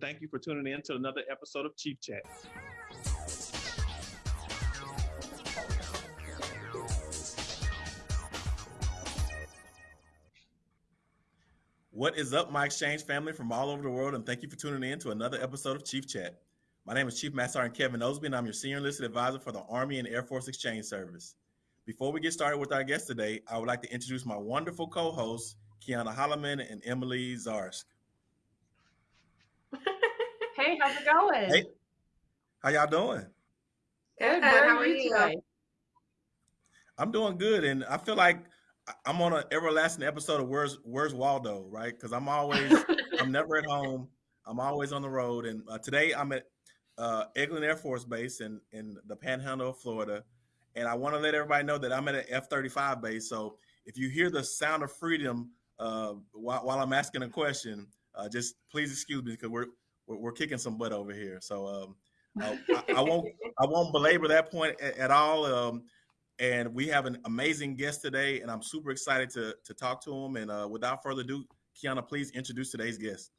Thank you for tuning in to another episode of Chief Chat. What is up, my exchange family from all over the world, and thank you for tuning in to another episode of Chief Chat. My name is Chief Master Sergeant Kevin Osby, and I'm your Senior Enlisted Advisor for the Army and Air Force Exchange Service. Before we get started with our guest today, I would like to introduce my wonderful co-hosts, Kiana Holloman and Emily Zarsk. Hey, how's it going? Hey, how y'all doing? Good. How are you today? I'm doing good, and I feel like I'm on an everlasting episode of Where's Where's Waldo, right? Because I'm always I'm never at home. I'm always on the road, and uh, today I'm at uh, Eglin Air Force Base in in the Panhandle of Florida, and I want to let everybody know that I'm at an F-35 base. So if you hear the sound of freedom uh, while, while I'm asking a question, uh, just please excuse me because we're we're, we're kicking some butt over here. So um, uh, I, I, won't I won't belabor that point at, at all. Um, and we have an amazing guest today, and I'm super excited to to talk to him. And uh, without further ado, Kiana, please introduce today's guest.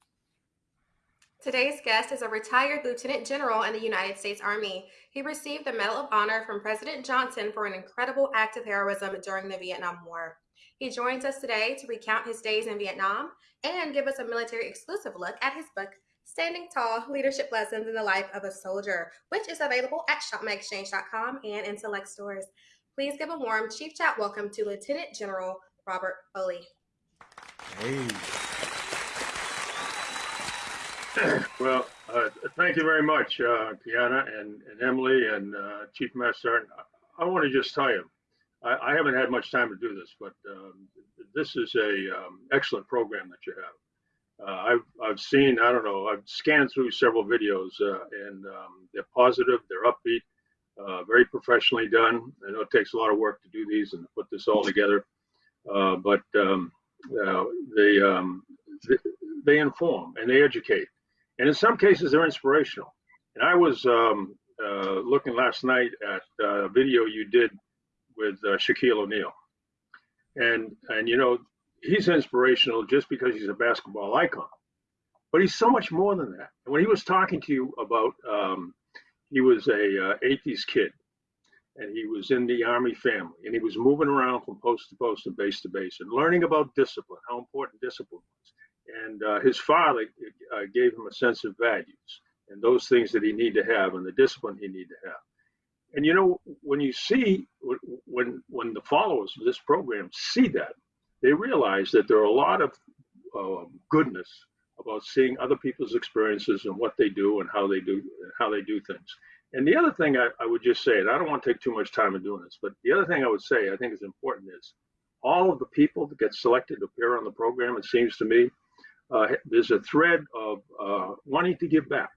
Today's guest is a retired lieutenant general in the United States Army. He received the Medal of Honor from President Johnson for an incredible act of heroism during the Vietnam War. He joins us today to recount his days in Vietnam and give us a military exclusive look at his book, Standing Tall Leadership Lessons in the Life of a Soldier, which is available at shopmyexchange.com and in select stores. Please give a warm Chief Chat welcome to Lieutenant General Robert Foley. Hey. Well, uh, thank you very much, uh, Kiana and, and, Emily and uh, Chief Master. I want to just tell you, I, I, haven't had much time to do this, but um, this is a um, excellent program that you have. Uh, I've I've seen I don't know I've scanned through several videos uh, and um, they're positive, they're upbeat, uh, very professionally done. I know it takes a lot of work to do these and put this all together, uh, but um, uh, they, um, they, they inform and they educate, and in some cases they're inspirational. And I was um, looking last night at a video you did with Shaquille O'Neal, and and you know he's inspirational just because he's a basketball icon. But he's so much more than that. And when he was talking to you about, um, he was a uh, 80s kid, and he was in the Army family, and he was moving around from post to post and base to base, and learning about discipline, how important discipline was. And uh, his father uh, gave him a sense of values and those things that he needed to have, and the discipline he needed to have. And you know, when you see when when the followers of this program see that, they realize that there are a lot of uh, goodness about seeing other people's experiences and what they do and how they do how they do things. And the other thing I, I, would just say, and I don't want to take too much time in doing this, but the other thing I would say I think is important is all of the people that get selected to appear on the program. It seems to me uh, there's a thread of uh, wanting to give back.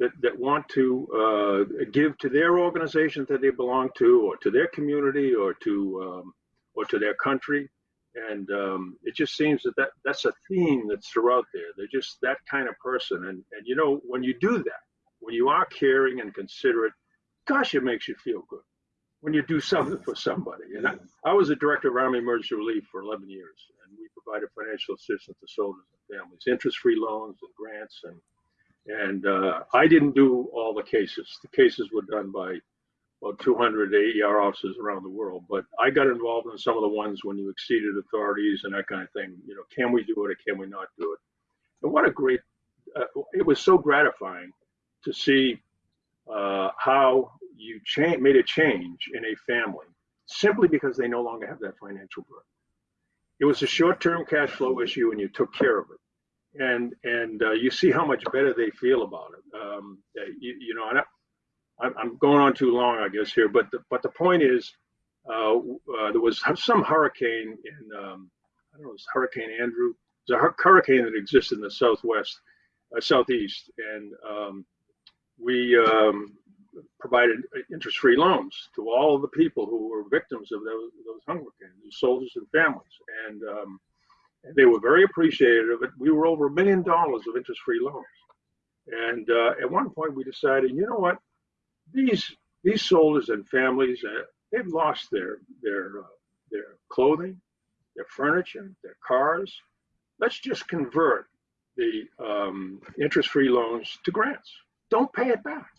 That, that want to uh, give to their organization that they belong to, or to their community, or to um, or to their country, and um, it just seems that, that that's a theme that's throughout there. They're just that kind of person, and and you know when you do that, when you are caring and considerate, gosh, it makes you feel good when you do something for somebody. And I, I was a director of Army Emergency Relief for 11 years, and we provided financial assistance to soldiers and families, interest-free loans and grants, and and uh, I didn't do all the cases. The cases were done by about 200 AER offices around the world. But I got involved in some of the ones when you exceeded authorities and that kind of thing. You know, can we do it or can we not do it? And what a great, uh, it was so gratifying to see uh, how you cha- made a change in a family simply because they no longer have that financial burden. It was a short-term cash flow issue, and you took care of it. And and uh, you see how much better they feel about it. Um, you, you know, I, I'm going on too long, I guess here, but the, but the point is, uh, uh, there was some hurricane in um, I don't know, it was Hurricane Andrew. There's a hurricane that exists in the southwest, uh, southeast, and um, we um, provided interest-free loans to all of the people who were victims of those, those hurricanes, soldiers and families, and, um, they were very appreciative of it. We were over a million dollars of interest-free loans, and uh, at one point we decided, you know what? These these soldiers and families uh, they've lost their their uh, their clothing, their furniture, their cars. Let's just convert the um, interest-free loans to grants. Don't pay it back.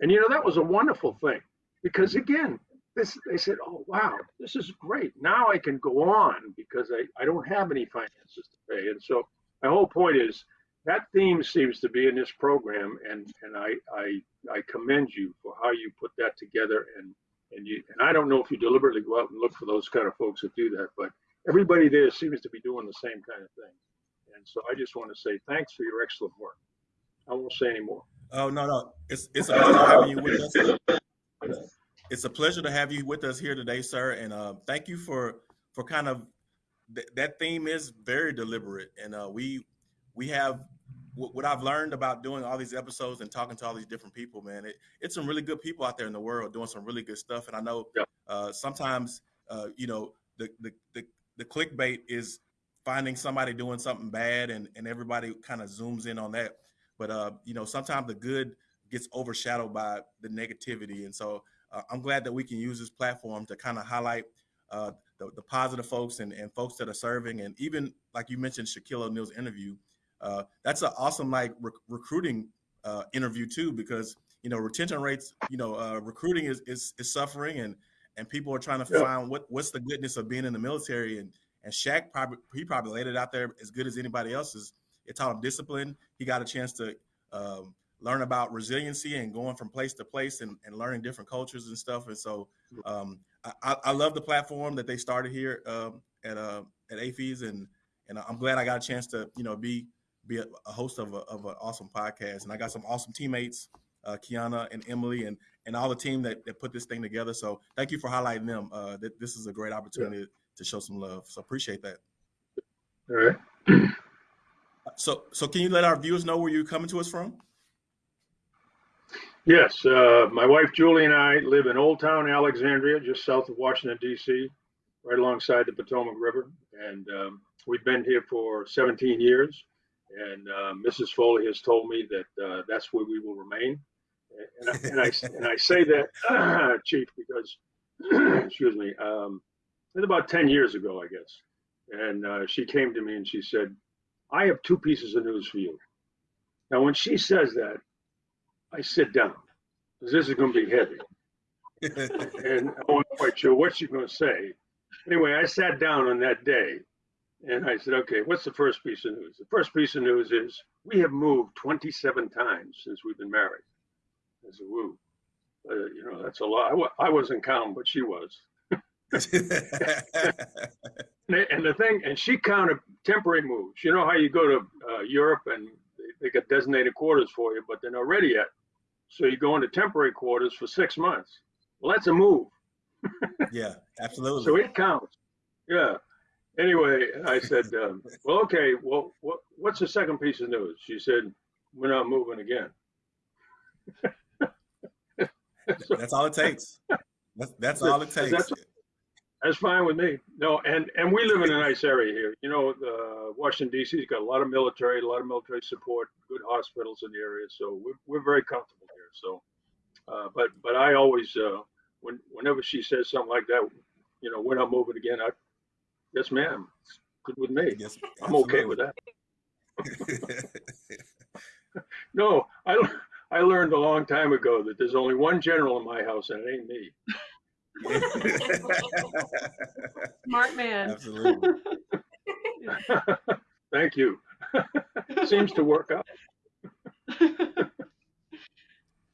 And you know that was a wonderful thing because again, this they said, oh wow, this is great. Now I can go on because I, I don't have any finances to pay. And so my whole point is that theme seems to be in this program, and and I I, I commend you for how you put that together. And and you and I don't know if you deliberately go out and look for those kind of folks that do that, but everybody there seems to be doing the same kind of thing. And so I just want to say thanks for your excellent work. I won't say any more. Oh no no, it's it's a pleasure having you with us. It's a pleasure to have you with us here today, sir. And uh, thank you for for kind of th- that theme is very deliberate, and uh, we we have what I've learned about doing all these episodes and talking to all these different people, man, it, it's some really good people out there in the world doing some really good stuff. And I know yeah. uh, sometimes, uh, you know, the, the, the, the clickbait is finding somebody doing something bad and, and everybody kind of zooms in on that. But, uh, you know, sometimes the good gets overshadowed by the negativity. And so uh, I'm glad that we can use this platform to kind of highlight uh, the, the positive folks and, and folks that are serving. And even like you mentioned, Shaquille O'Neal's interview, uh, that's an awesome like recruiting uh, interview too, because you know retention rates, you know, uh, recruiting is, is, is suffering, and and people are trying to yeah. find what what's the goodness of being in the military, and and Shaq probably he probably laid it out there as good as anybody else's. It taught him discipline. He got a chance to um, learn about resiliency and going from place to place and, and learning different cultures and stuff. And so um, I, I, love the platform that they started here um, at uh, at AAFES, and and I'm glad I got a chance to you know be be a, a host of, a, of an awesome podcast. And I got some awesome teammates, uh, Kiana and Emily, and and all the team that, that put this thing together. So thank you for highlighting them. Uh, that this is a great opportunity yeah. to show some love. So appreciate that. All right. so so can you let our viewers know where you're coming to us from? Yes, uh, my wife Julie and I live in Old Town Alexandria, just south of Washington D.C., right alongside the Potomac River, and um, we've been here for 17 years. And uh, Mrs. Foley has told me that uh, that's where we will remain. And I, and I, and I say that, uh, Chief, because, excuse me, um, it's about 10 years ago, I guess. And uh, she came to me and she said, I have two pieces of news for you. Now, when she says that, I sit down because this is going to be heavy. and I wasn't quite sure what she's going to say. Anyway, I sat down on that day and I said, okay, what's the first piece of news? The first piece of news is we have moved 27 times since we've been married. I said, woo. Uh, you know, that's a lot. I w- I wasn't counting, but she was. and the thing, and she counted temporary moves. You know how you go to uh, Europe and they, they got designated quarters for you, but they're not ready yet. So you go into temporary quarters for six months. Well, that's a move. yeah, absolutely. So it counts. Yeah anyway, I said, um, well, okay, well, what, what's the second piece of news? She said, we're not moving again. so, that's all it takes. That's, that's all it takes. That's, that's, fine with me. No, and, and we live in a nice area here. You know, uh, Washington, D.C.'s got a lot of military, a lot of military support, good hospitals in the area. So we're, we're very comfortable here. So, uh, but, but I always, uh, when, whenever she says something like that, you know, we're not moving again, I, Yes, ma'am. It's good with me. Yes, I'm okay with that. no, I I learned a long time ago that there's only one general in my house, and it ain't me. Smart man. Absolutely. Thank you. Seems to work out.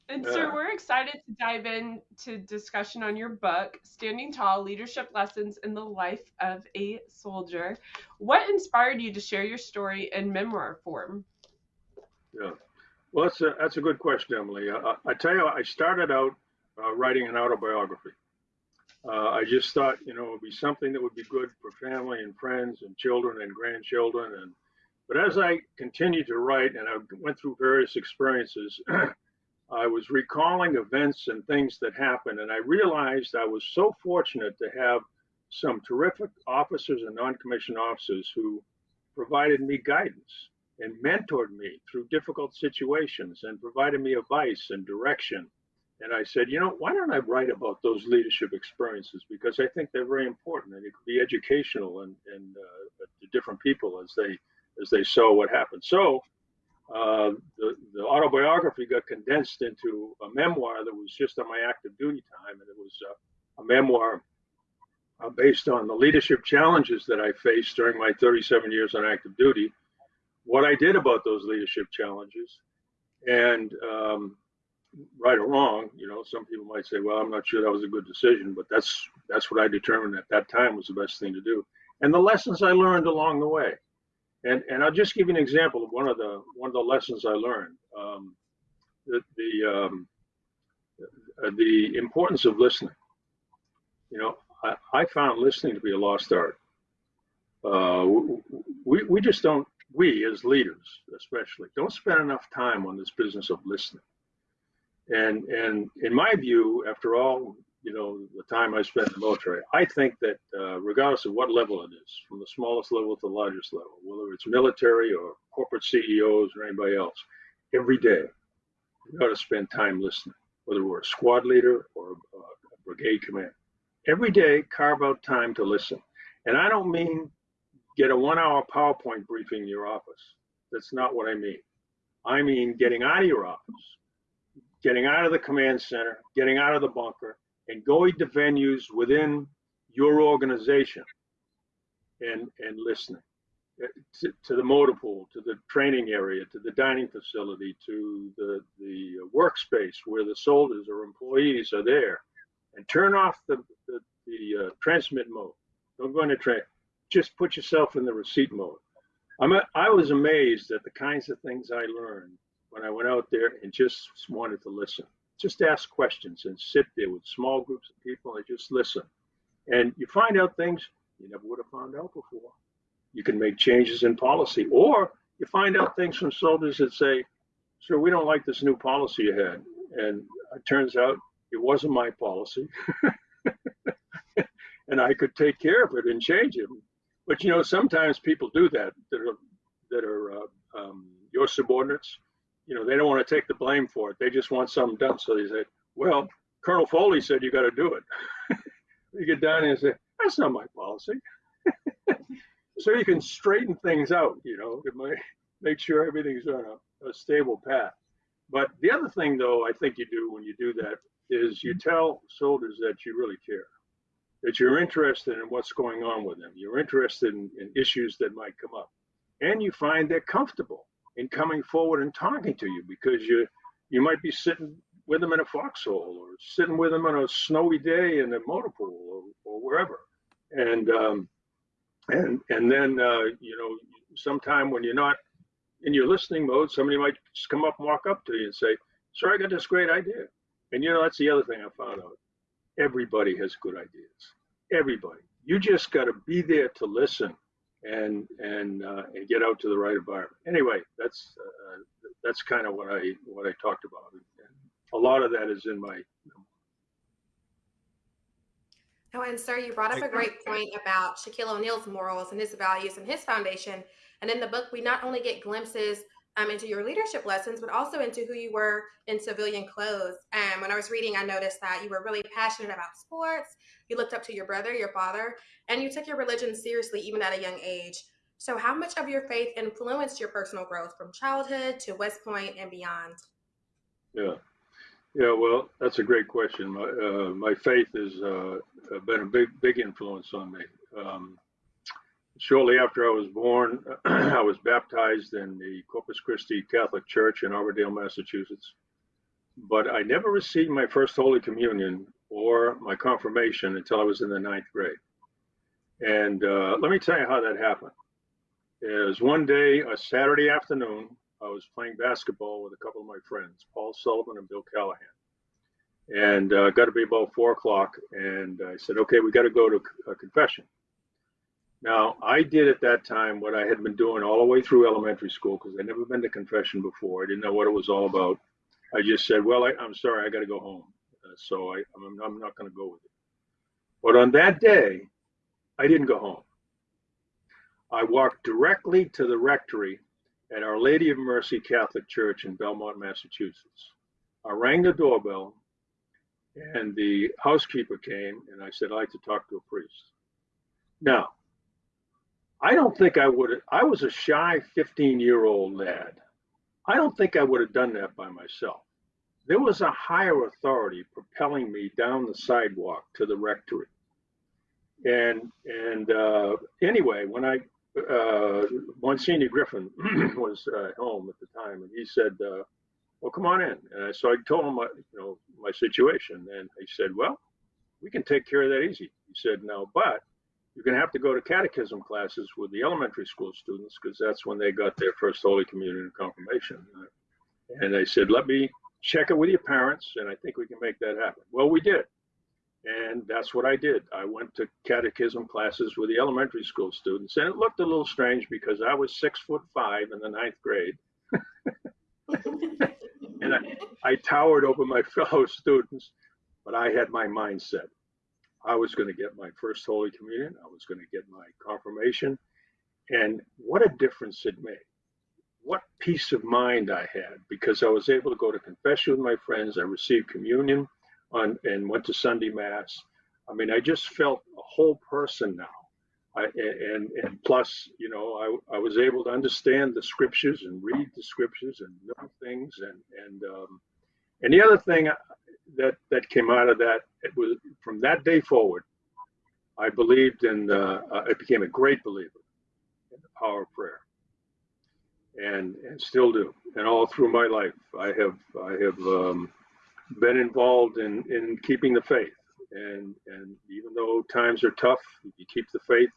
And sir, we're excited to dive into discussion on your book, Standing Tall: Leadership Lessons in the Life of a Soldier. What inspired you to share your story in memoir form? Yeah, well, that's a that's a good question, Emily. I, I tell you, I started out uh, writing an autobiography. Uh, I just thought, you know, it would be something that would be good for family and friends and children and grandchildren. And but as I continued to write and I went through various experiences. I was recalling events and things that happened, and I realized I was so fortunate to have some terrific officers and non-commissioned officers who provided me guidance and mentored me through difficult situations and provided me advice and direction. And I said, you know, why don't I write about those leadership experiences? Because I think they're very important and it could be educational and, and uh, to different people as they as they saw what happened. So uh, the, the autobiography got condensed into a memoir that was just on my active duty time, and it was uh, a memoir uh, based on the leadership challenges that I faced during my 37 years on active duty, what I did about those leadership challenges, and um, right or wrong, you know, some people might say, "Well, I'm not sure that was a good decision," but that's that's what I determined at that time was the best thing to do, and the lessons I learned along the way. And and I'll just give you an example of one of the one of the lessons I learned. Um, the the, um, the importance of listening. You know, I, I found listening to be a lost art. Uh, we we just don't we as leaders especially don't spend enough time on this business of listening. And and in my view, after all you know, the time I spent in the military, I think that uh, regardless of what level it is, from the smallest level to the largest level, whether it's military or corporate CEOs or anybody else, every day we got to spend time listening, whether we're a squad leader or a, a brigade commander. Every day, carve out time to listen. And I don't mean get a one hour PowerPoint briefing in your office. That's not what I mean. I mean getting out of your office, getting out of the command center, getting out of the bunker, and going to venues within your organization and and listening uh, to, to, the motor pool, to the training area, to the dining facility, to the the workspace where the soldiers or employees are there, and turn off the the, the uh, transmit mode. Don't go into train. Just put yourself in the receipt mode. I'm a, I was amazed at the kinds of things I learned when I went out there and just wanted to listen just ask questions and sit there with small groups of people and just listen. And you find out things you never would have found out before. You can make changes in policy, or you find out things from soldiers that say, Sir, we don't like this new policy you had. And it turns out it wasn't my policy. and I could take care of it and change it. But you know, sometimes people do that that are that are uh, um, your subordinates you know, they don't want to take the blame for it. They just want something done. So they say, well, Colonel Foley said you got to do it. you get down and say, that's not my policy. so you can straighten things out, you know, it might make sure everything's on a, a stable path. But the other thing, though, I think you do when you do that is you tell soldiers that you really care, that you're interested in what's going on with them. You're interested in, in issues that might come up, and you find they're comfortable in coming forward and talking to you because you you might be sitting with them in a foxhole or sitting with them on a snowy day in a motor pool or, or wherever. And um, and and then uh, you know sometime when you're not in your listening mode somebody might just come up and walk up to you and say sir i got this great idea. And you know that's the other thing i found out. Everybody has good ideas. Everybody. You just got to be there to listen and and uh, and get out to the right environment. Anyway, that's uh, that's kind of what I what I talked about. And a lot of that is in my. Oh, and sir, you brought up a great point about Shaquille O'Neal's morals and his values and his foundation. And in the book, we not only get glimpses um, into your leadership lessons, but also into who you were in civilian clothes. And when I was reading, I noticed that you were really passionate about sports. You looked up to your brother, your father, and you took your religion seriously even at a young age. So, how much of your faith influenced your personal growth from childhood to West Point and beyond? Yeah, yeah. Well, that's a great question. My uh, my faith has uh, been a big big influence on me. Um, shortly after I was born, I was baptized in the Corpus Christi Catholic Church in Auburndale, Massachusetts. But I never received my first Holy Communion or my confirmation until I was in the ninth grade. And uh, let me tell you how that happened. Is one day, a Saturday afternoon, I was playing basketball with a couple of my friends, Paul Sullivan and Bill Callahan. And uh, got to be about four o'clock, and I said, "Okay, we got to go to a confession." Now, I did at that time what I had been doing all the way through elementary school because I'd never been to confession before. I didn't know what it was all about. I just said, Well, I, am sorry, I got to go home. Uh, so I, I'm, I'm not going to go with it. But on that day, I didn't go home. I walked directly to the rectory at Our Lady of Mercy Catholic Church in Belmont, Massachusetts. I rang the doorbell, and the housekeeper came, and I said, I'd like to talk to a priest. Now, I don't think I would. I was a shy 15 year old lad. I don't think I would have done that by myself. There was a higher authority propelling me down the sidewalk to the rectory. And and uh, anyway, when I uh, Monsignor Griffin was uh, home at the time, and he said, uh, "Well, come on in." And so I told him, my, you know, my situation, and he said, "Well, we can take care of that easy." He said, "No, but you're going to have to go to catechism classes with the elementary school students because that's when they got their first Holy Communion and confirmation." And I said, "Let me check it with your parents, and I think we can make that happen." Well, we did. And that's what I did. I went to catechism classes with the elementary school students, and it looked a little strange because I was six foot five in the ninth grade. and I, I towered over my fellow students, but I had my mindset. I was going to get my first Holy Communion, I was going to get my confirmation. And what a difference it made. What peace of mind I had because I was able to go to confession with my friends. I received communion on and went to Sunday Mass. I mean, I just felt a whole person now. I, and and plus, you know, I, I was able to understand the scriptures and read the scriptures and know things. And and um, and the other thing that that came out of that it was from that day forward, I believed in. Uh, I became a great believer in the power of prayer, and and still do. And all through my life, I have I have um, been involved in, in keeping the faith. And, and even though times are tough, you keep the faith.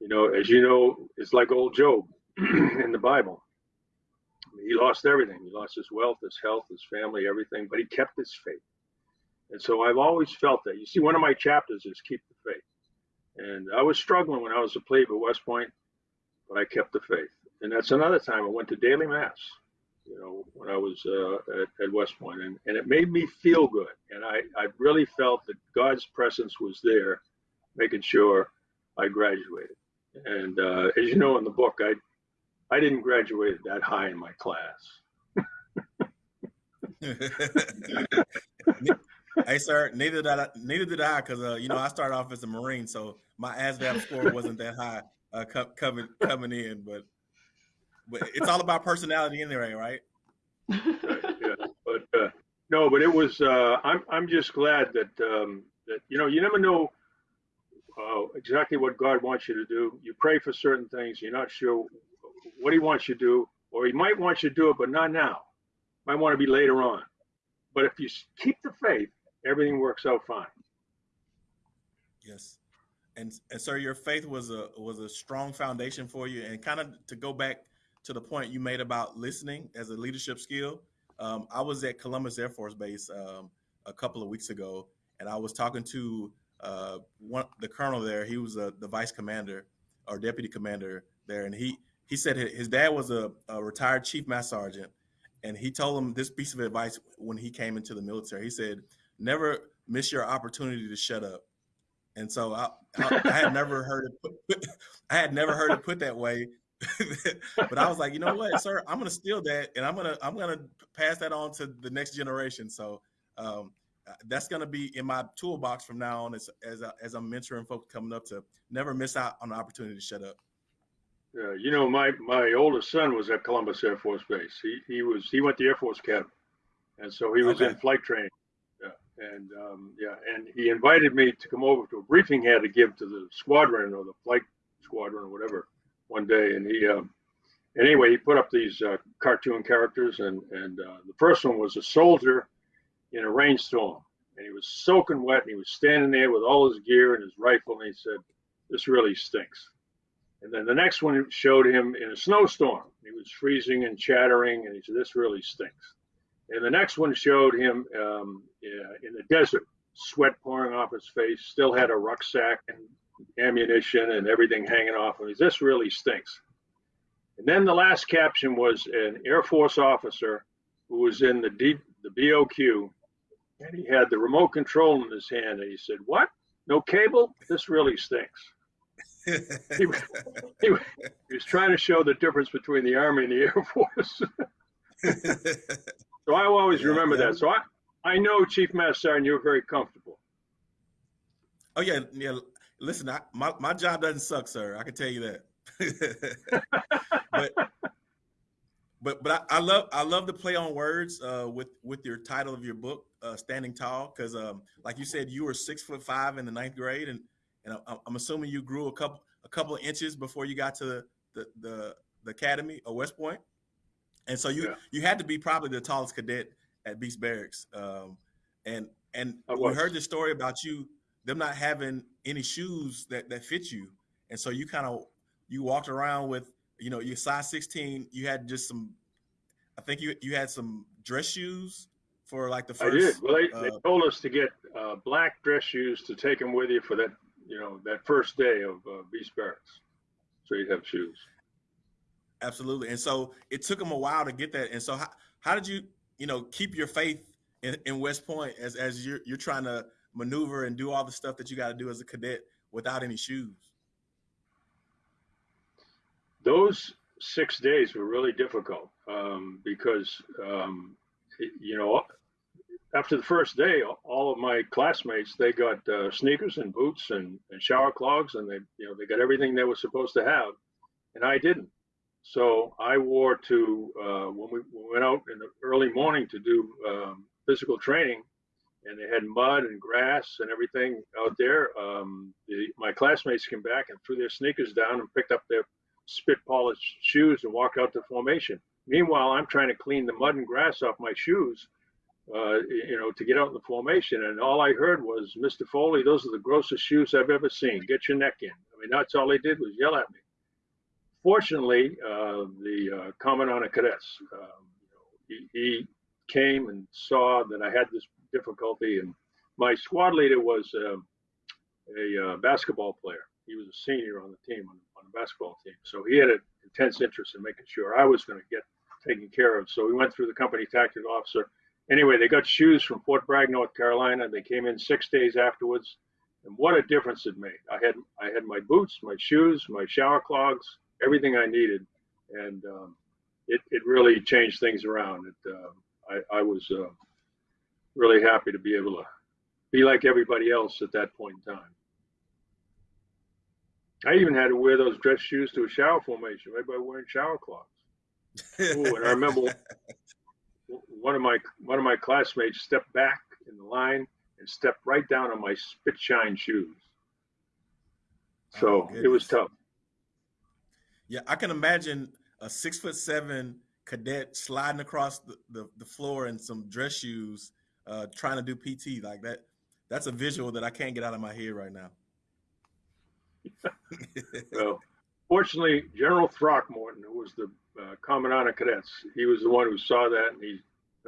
You know, as you know, it's like old Job in the Bible. He lost everything. He lost his wealth, his health, his family, everything, but he kept his faith. And so I've always felt that. You see, one of my chapters is keep the faith. And I was struggling when I was a plebe at West Point, but I kept the faith. And that's another time I went to daily mass you know, when I was uh, at, at, West Point, and, and it made me feel good. And I, I really felt that God's presence was there, making sure I graduated. And uh, as you know in the book, I I didn't graduate that high in my class. hey, sir, neither did I. Neither did I, because uh, you know I started off as a Marine, so my ASVAB score wasn't that high uh, coming coming in. But but it's all about personality anyway, right? yeah, but uh, no, but it was. Uh, I'm I'm just glad that um, that you know you never know uh, exactly what God wants you to do. You pray for certain things, you're not sure what He wants you to do, or He might want you to do it, but not now. Might want to be later on. But if you keep the faith, everything works out fine. Yes. And, and sir, your faith was a was a strong foundation for you. And kind of to go back to the point you made about listening as a leadership skill. Um, I was at Columbus Air Force Base um, a couple of weeks ago, and I was talking to uh, one the colonel there. He was uh, the vice commander or deputy commander there, and he he said his dad was a, a retired chief master sergeant, and he told him this piece of advice when he came into the military. He said, "Never miss your opportunity to shut up." And so I, I, I had never heard it. Put, I had never heard it put that way, but I was like, you know what, sir, I'm gonna steal that and I'm gonna I'm gonna pass that on to the next generation. So um, uh, that's gonna be in my toolbox from now on as as, as I'm mentoring folks coming up to never miss out on the opportunity to shut up. Yeah, you know, my my oldest son was at Columbus Air Force Base. He he was he went to Air Force Academy, and so he was okay. in flight training. And um, yeah, and he invited me to come over to a briefing he had to give to the squadron or the flight squadron or whatever one day, and he um, anyway he put up these uh, cartoon characters, and and uh, the first one was a soldier in a rainstorm, and he was soaking wet, and he was standing there with all his gear and his rifle, and he said, "This really stinks." And then the next one showed him in a snowstorm. He was freezing and chattering, and he said, "This really stinks." And the next one showed him um, in the desert, sweat pouring off his face, still had a rucksack and ammunition and everything hanging off of him. This really stinks. And then the last caption was an Air Force officer who was in the D, the BOQ, and he had the remote control in his hand, and he said, "What? No cable? This really stinks." he, he, he, was trying to show the difference between the Army and the Air Force. so I always yeah, remember yeah. that. So I, I know Chief Master Sergeant, you're very comfortable. Oh yeah, yeah. Listen, I, my my job doesn't suck, sir. I can tell you that. but but but I, I, love I love the play on words uh, with with your title of your book, uh, Standing Tall, because um, like you said, you were six foot five in the ninth grade, and and I'm assuming you grew a couple a couple of inches before you got to the the the, the academy or West Point, and so you yeah. you had to be probably the tallest cadet at Beast Barracks, um, and and we heard the story about you them not having any shoes that that fit you, and so you kind of you walked around with you know, your size 16, you had just some, I think you you had some dress shoes for like the first. I did. Well, they, uh, they told us to get uh, black dress shoes to take them with you for that, you know, that first day of uh, Beast Barracks. So you'd have shoes. Absolutely. And so it took them a while to get that. And so how, how did you, you know, keep your faith in, in West Point as, as you're, you're trying to maneuver and do all the stuff that you got to do as a cadet without any shoes? those six days were really difficult um, because um, you know after the first day all of my classmates they got uh, sneakers and boots and, and, shower clogs and they you know they got everything they were supposed to have and i didn't so i wore to uh, when we went out in the early morning to do um, physical training and they had mud and grass and everything out there um, the, my classmates came back and threw their sneakers down and picked up their spit polished shoes and walked out to formation. Meanwhile, I'm trying to clean the mud and grass off my shoes, uh, you know, to get out in the formation. And all I heard was, Mr. Foley, those are the grossest shoes I've ever seen. Get your neck in. I mean, that's all they did was yell at me. Fortunately, uh, the uh, commandant of cadets, um, he, he, came and saw that I had this difficulty. And my squad leader was um, a uh, basketball player. He was a senior on the team, on on the basketball team. So he had an intense interest in making sure I was going to get taken care of. So we went through the company tactical officer. Anyway, they got shoes from Fort Bragg, North Carolina. They came in six days afterwards, and what a difference it made. I had I had my boots, my shoes, my shower clogs, everything I needed, and um, it it really changed things around. It uh, I I was uh, really happy to be able to be like everybody else at that point in time. I even had to wear those dress shoes to a shower formation Everybody wearing shower cloths. Ooh, and I remember one of my one of my classmates stepped back in the line and stepped right down on my spit shine shoes. So oh, it was tough. Yeah, I can imagine a six foot seven cadet sliding across the, the, the floor in some dress shoes, uh, trying to do PT like that. That's a visual that I can't get out of my head right now. well, fortunately, General Throckmorton, who was the uh, commandant of cadets, he was the one who saw that, and he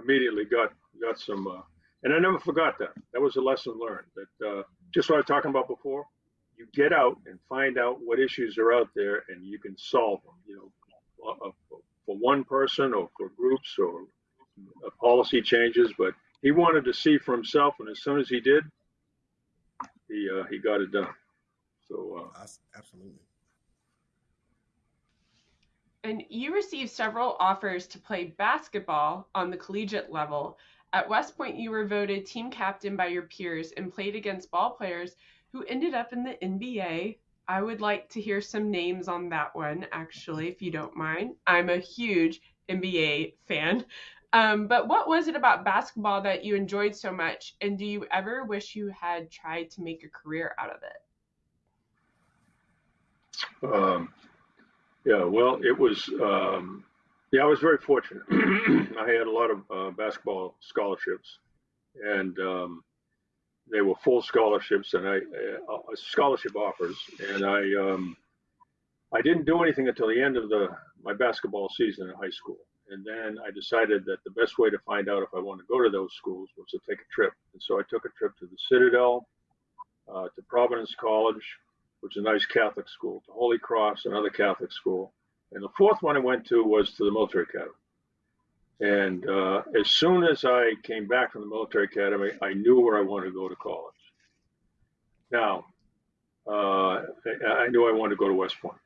immediately got got some. Uh, and I never forgot that. That was a lesson learned. That uh, just what I was talking about before. You get out and find out what issues are out there, and you can solve them. You know, uh, uh, for one person or for groups or uh, policy changes. But he wanted to see for himself, and as soon as he did, he he got it done. So uh, absolutely. And you received several offers to play basketball on the collegiate level. At West Point, you were voted team captain by your peers and played against ball players who ended up in the NBA. I would like to hear some names on that one, actually, if you don't mind. I'm a huge NBA fan. Um, but what was it about basketball that you enjoyed so much? And do you ever wish you had tried to make a career out of it? Um, yeah, well, it was. Um, yeah, I was very fortunate. I had a lot of uh, basketball scholarships, and um, they were full scholarships and I uh, uh, scholarship offers, and I um, I didn't do anything until the end of the my basketball season in high school, and then I decided that the best way to find out if I wanted to go to those schools was to take a trip, and so I took a trip to the Citadel, uh, to Providence College, which is a nice Catholic school, to Holy Cross, another Catholic school. And the fourth one I went to was to the military academy. And uh, as soon as I came back from the military academy, I knew where I wanted to go to college. Now, uh, I knew I wanted to go to West Point.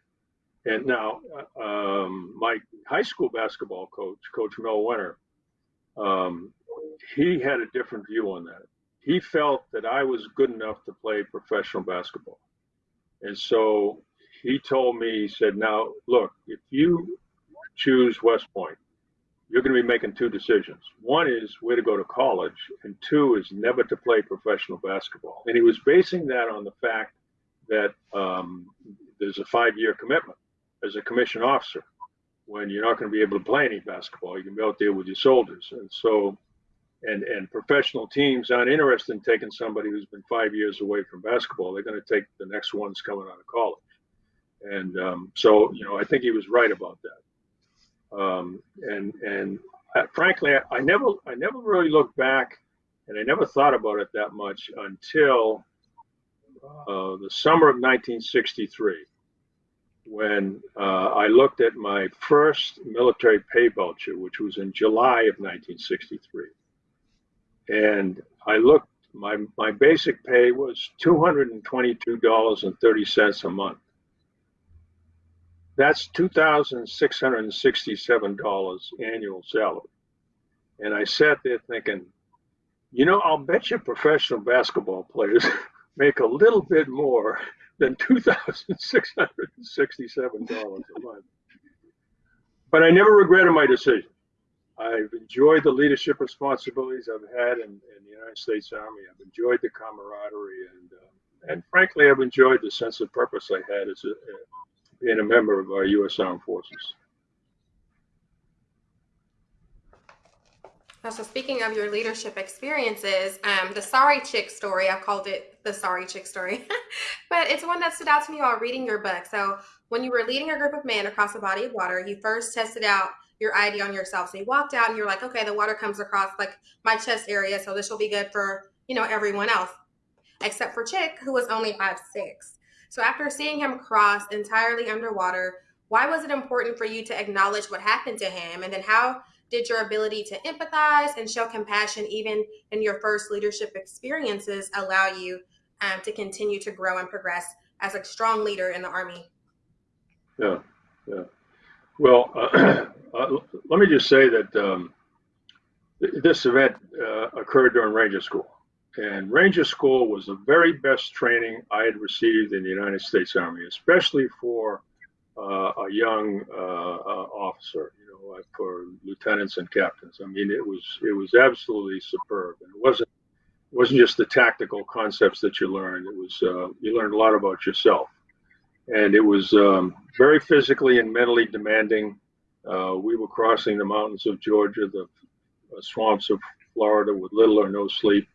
And now, um, my high school basketball coach, Coach Mel Winter, um, he had a different view on that. He felt that I was good enough to play professional basketball. And so he told me, he said, now look, if you choose West Point, you're going to be making two decisions. One is where to go to college, and two is never to play professional basketball. And he was basing that on the fact that um, there's a five year commitment as a commissioned officer when you're not going to be able to play any basketball. You can be out there with your soldiers. And so, and, and professional teams aren't interested in taking somebody who's been five years away from basketball. They're going to take the next ones coming out of college. And um, so, you know, I think he was right about that. Um, and and I, frankly, I, I never I never really looked back, and I never thought about it that much until uh, the summer of 1963 when uh, I looked at my first military pay voucher, which was in July of 1963. And I looked, my, my basic pay was $222.30 a month. That's $2,667 annual salary. And I sat there thinking, you know, I'll bet you professional basketball players make a little bit more than $2,667 a month. But I never regretted my decision. I've enjoyed the leadership responsibilities I've had in, in the United States Army. I've enjoyed the camaraderie, and uh, and frankly, I've enjoyed the sense of purpose I had as a, uh, being a member of our U.S. Armed Forces. So speaking of your leadership experiences, um, the sorry chick story, I've called it the sorry chick story, but it's one that stood out to me while reading your book. So when you were leading a group of men across a body of water, you first tested out your ID on yourself. So you walked out and you're like, okay, the water comes across like my chest area, so this will be good for you know everyone else, except for Chick, who was only five six. So after seeing him cross entirely underwater, why was it important for you to acknowledge what happened to him, and then how did your ability to empathize and show compassion, even in your first leadership experiences, allow you um, to continue to grow and progress as a strong leader in the Army? Yeah, yeah. Well, uh, uh, let me just say that um, this event uh, occurred during Ranger School. And Ranger School was the very best training I had received in the United States Army, especially for uh, a young uh, uh, officer you know, uh, for lieutenants and captains. I mean, it was it was absolutely superb, and it wasn't it wasn't just the tactical concepts that you learned. It was uh, you learned a lot about yourself, and it was um, very physically and mentally demanding. Uh, we were crossing the mountains of Georgia, the swamps of Florida, with little or no sleep.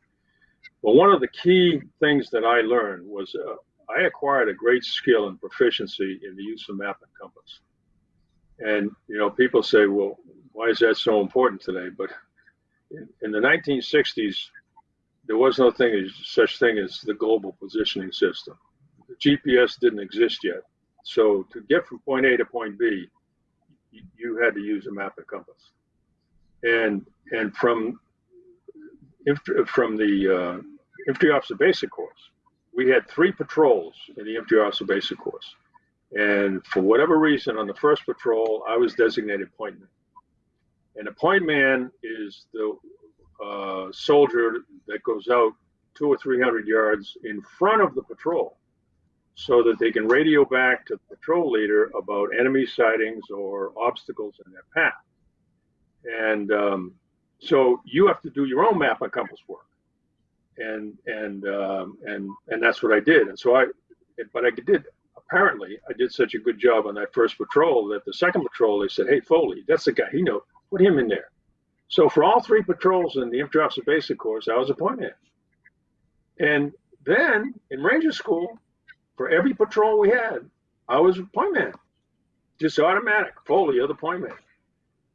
But one of the key things that I learned was uh, I acquired a great skill and proficiency in the use of map and compass. And you know, people say, "Well, why is that so important today?" But in, in the 1960s, there was no thing as such thing as the global positioning system. The GPS didn't exist yet, so to get from point A to point B, you, you had to use a map and compass. And and from from the uh, infantry officer basic course, we had three patrols in the infantry officer basic course. And for whatever reason, on the first patrol, I was designated point man. And a point man is the uh, soldier that goes out two or three hundred yards in front of the patrol so that they can radio back to the patrol leader about enemy sightings or obstacles in their path. And um, so you have to do your own map and compass work. And and um, and and that's what I did. And so I, but I did apparently I did such a good job on that first patrol that the second patrol they said, "Hey Foley, that's the guy. He know. Put him in there." So for all three patrols in the infantry officer basic course, I was a point man. And then in Ranger School, for every patrol we had, I was a point man. Just automatic. Foley, you're the point man.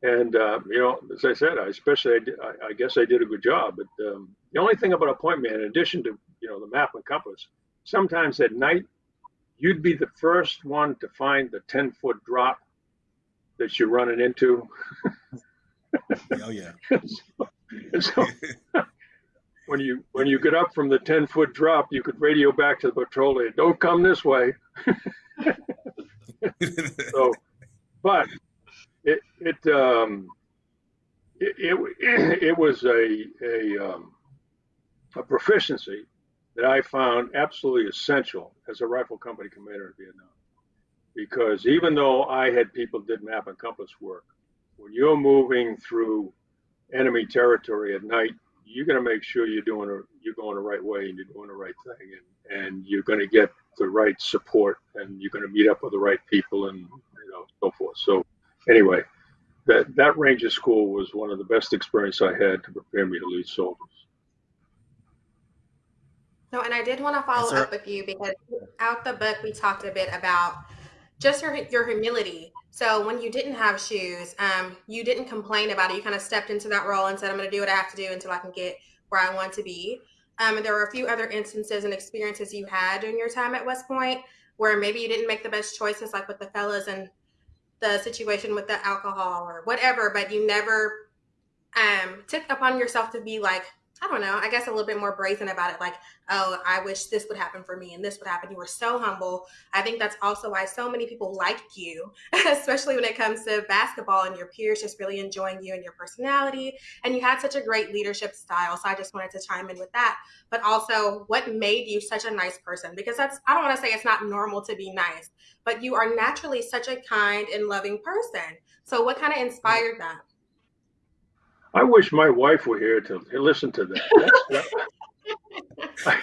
And uh, you know, as I said, I especially I, did, I, I guess I did a good job. But um, the only thing about a point man, in addition to you know the map and compass, sometimes at night you'd be the first one to find the 10 foot drop that you're running into. oh yeah. so, so when you when you get up from the 10 foot drop, you could radio back to the patrol leader, don't come this way. so, but it it um it it, it was a a um, a proficiency that I found absolutely essential as a rifle company commander in Vietnam. because even though I had people did map and compass work, when you're moving through enemy territory at night, you're going to make sure you're doing a, you're going the right way and you're doing the right thing, and and you're going to get the right support, and you're going to meet up with the right people, and you know so forth. So anyway, that that Ranger School was one of the best experiences I had to prepare me to lead soldiers. No, and I did want to follow up with you because out the book we talked a bit about just your your humility. So when you didn't have shoes, um, you didn't complain about it. You kind of stepped into that role and said, "I'm going to do what I have to do until I can get where I want to be." Um, and there were a few other instances and experiences you had during your time at West Point where maybe you didn't make the best choices, like with the fellas and the situation with the alcohol or whatever, but you never um, took upon yourself to be like, I don't know, I guess a little bit more brazen about it. Like, oh, I wish this would happen for me and this would happen. You were so humble. I think that's also why so many people liked you, especially when it comes to basketball and your peers just really enjoying you and your personality. And you had such a great leadership style. So I just wanted to chime in with that. But also, what made you such a nice person? Because that's, I don't want to say it's not normal to be nice, but you are naturally such a kind and loving person. So, what kind of inspired that? I wish my wife were here to listen to that. I,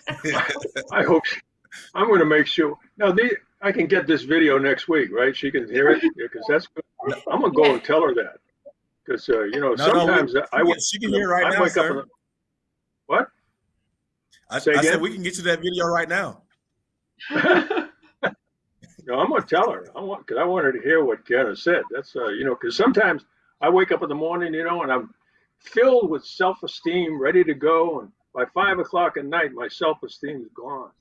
I hope she, I'm going to make sure. Now, the, I can get this video next week, right? She can hear it because that's good. I'm going to go and tell her that because uh, you know No, no, we- sometimes she I can- wake- she can hear right I now, wake sir. in the- what? I, I Say said we can get you that video right now. No, I'm gonna tell her. I want because I want her to hear what Kenna said. That's uh, you know, because sometimes I wake up in the morning, you know, and I'm filled with self-esteem, ready to go, and by five o'clock at night, my self-esteem is gone.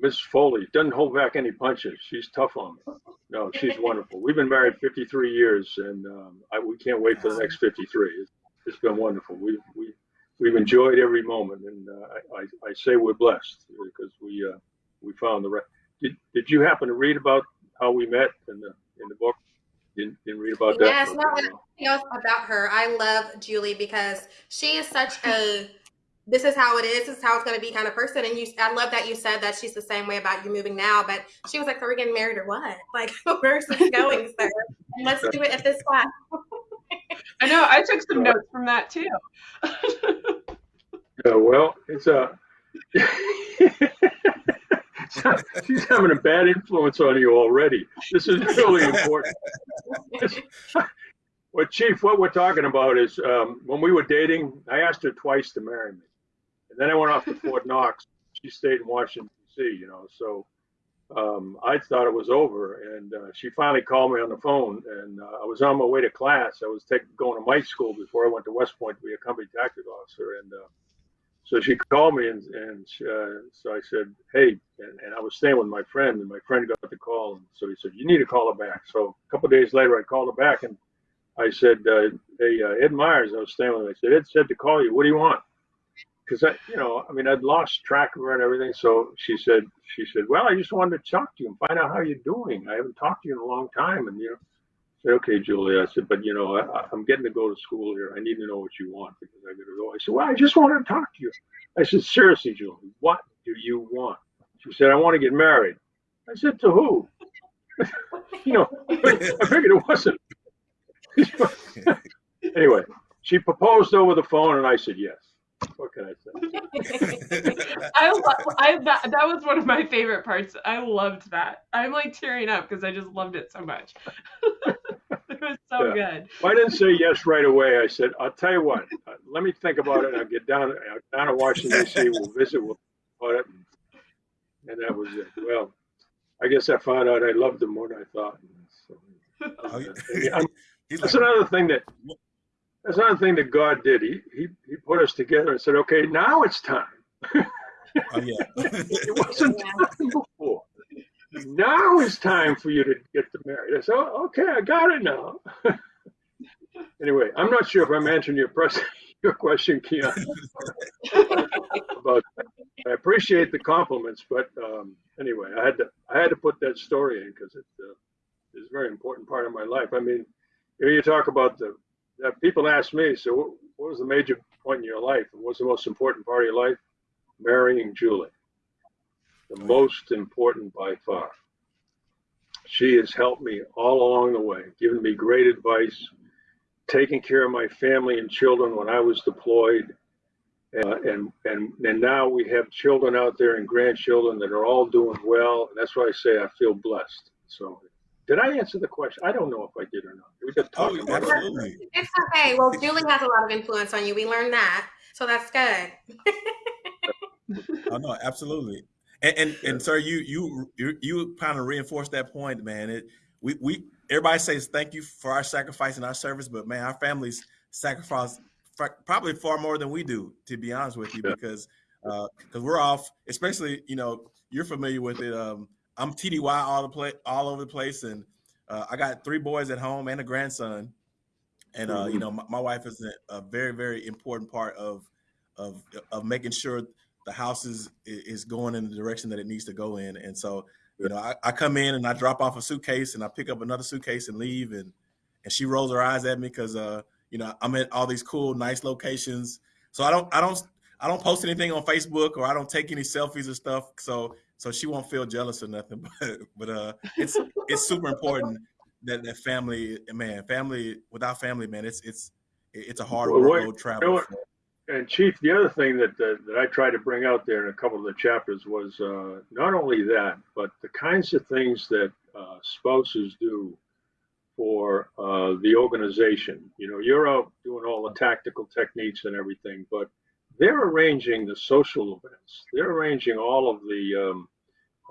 Miss Foley doesn't hold back any punches. She's tough on me. No, she's wonderful. We've been married 53 years, and um, I, we can't wait for the next 53. It's, it's been wonderful. We've we, we've enjoyed every moment, and uh, I, I, I say we're blessed because we uh, we found the right. Did, did you happen to read about how we met in the in the book? Didn't, didn't read about that? Yes, no, Okay, I- else about her. I love Julie because she is such a this is how it is, this is how it's going to be kind of person. And you, I love that you said that she's the same way about you moving now. But she was like, "So we're getting married or what? Like, where's this going, sir? Let's do it at this class." I know. I took some notes from that too. Yeah, well, it's a. She's having a bad influence on you already. This is really important. well, Chief, what we're talking about is um, when we were dating, I asked her twice to marry me, and then I went off to Fort Knox. She stayed in Washington D.C. You know, so um, I thought it was over, and uh, she finally called me on the phone, and uh, I was on my way to class. I was taking going to my School before I went to West Point to be a company tactical officer, and. Uh, so she called me and, and uh, so I said, hey, and, and I was staying with my friend and my friend got the call. And so he said, you need to call her back. So a couple of days later, I called her back and I said, uh, hey, uh, Ed Myers, I was staying with him. I said, Ed said to call you. What do you want? Because I, you know, I mean, I'd lost track of her and everything. So she said, she said, well, I just wanted to talk to you and find out how you're doing. I haven't talked to you in a long time. And, you know, said, okay, Julie. I said, but you know, I, I'm getting to go to school here. I need to know what you want because I got to go. I said, well, I just wanted to talk to you. I said, seriously, Julie, what do you want? She said, I want to get married. I said, to who? you know, I figured it wasn't. anyway, she proposed over the phone, and I said yes. What can I say? I, lo- I that, that was one of my favorite parts. I loved that. I'm like tearing up because I just loved it so much. it was so Yeah. good. Well, I didn't say yes right away. I said, I'll tell you what. uh, Let me think about it. I'll get down uh, down to Washington D.C. We'll visit. We'll about it, and that was it. Well, I guess I found out I loved him more than I thought. So, Oh, yeah. yeah, I'm- He's That's another thing that that's another thing that God did. He he he put us together and said, okay, now it's time. oh yeah. It wasn't Yeah. time before. Now it's time for you to get married. I said, oh, okay, I got it now. anyway, I'm not sure if I'm answering your press, your question, Keon. about I appreciate the compliments, but um, anyway, I had to I had to put that story in because it uh, is a very important part of my life. I mean, you, talk about the that people ask me, so what, what was the major point in your life? What was the most important part of your life? Marrying Julie, the most important by far. she has helped me all along the way, given me great advice, taking care of my family and children when I was deployed. Uh, and, and, and now we have children out there and grandchildren that are all doing well. And that's why I say I feel blessed. So did I answer the question? I don't know if I did or not. We just Oh, talking about it. absolutely. It's okay. Well, Julie has a lot of influence on you. We learned that. So that's good. Oh no, absolutely. And and, and sir, you you you you kind of reinforced that point, man. It we we everybody says thank you for our sacrifice and our service, but man, our families sacrifice probably far more than we do, to be honest with you, Yeah. because because we're off. Especially, you know, you're familiar with it. Um, I'm TDY all the play all over the place, and uh, I got three boys at home and a grandson, and uh, you Mhm. know, my, my wife is a, a very very important part of of of making sure the house is is going in the direction that it needs to go in. And so, you know, I, I come in and I drop off a suitcase and I pick up another suitcase and leave. And and she rolls her eyes at me because uh, you know, I'm at all these cool, nice locations. So I don't I don't I don't post anything on Facebook or I don't take any selfies or stuff. So so she won't feel jealous or nothing. But but uh it's it's super important that that family man, family without family, man, it's it's it's a hard road travel. you know what? And Chief, the other thing that, that that I tried to bring out there in a couple of the chapters was uh, not only that, but the kinds of things that uh, spouses do for uh, the organization. You know, you're out doing all the tactical techniques and everything, but they're arranging the social events. They're arranging all of the um,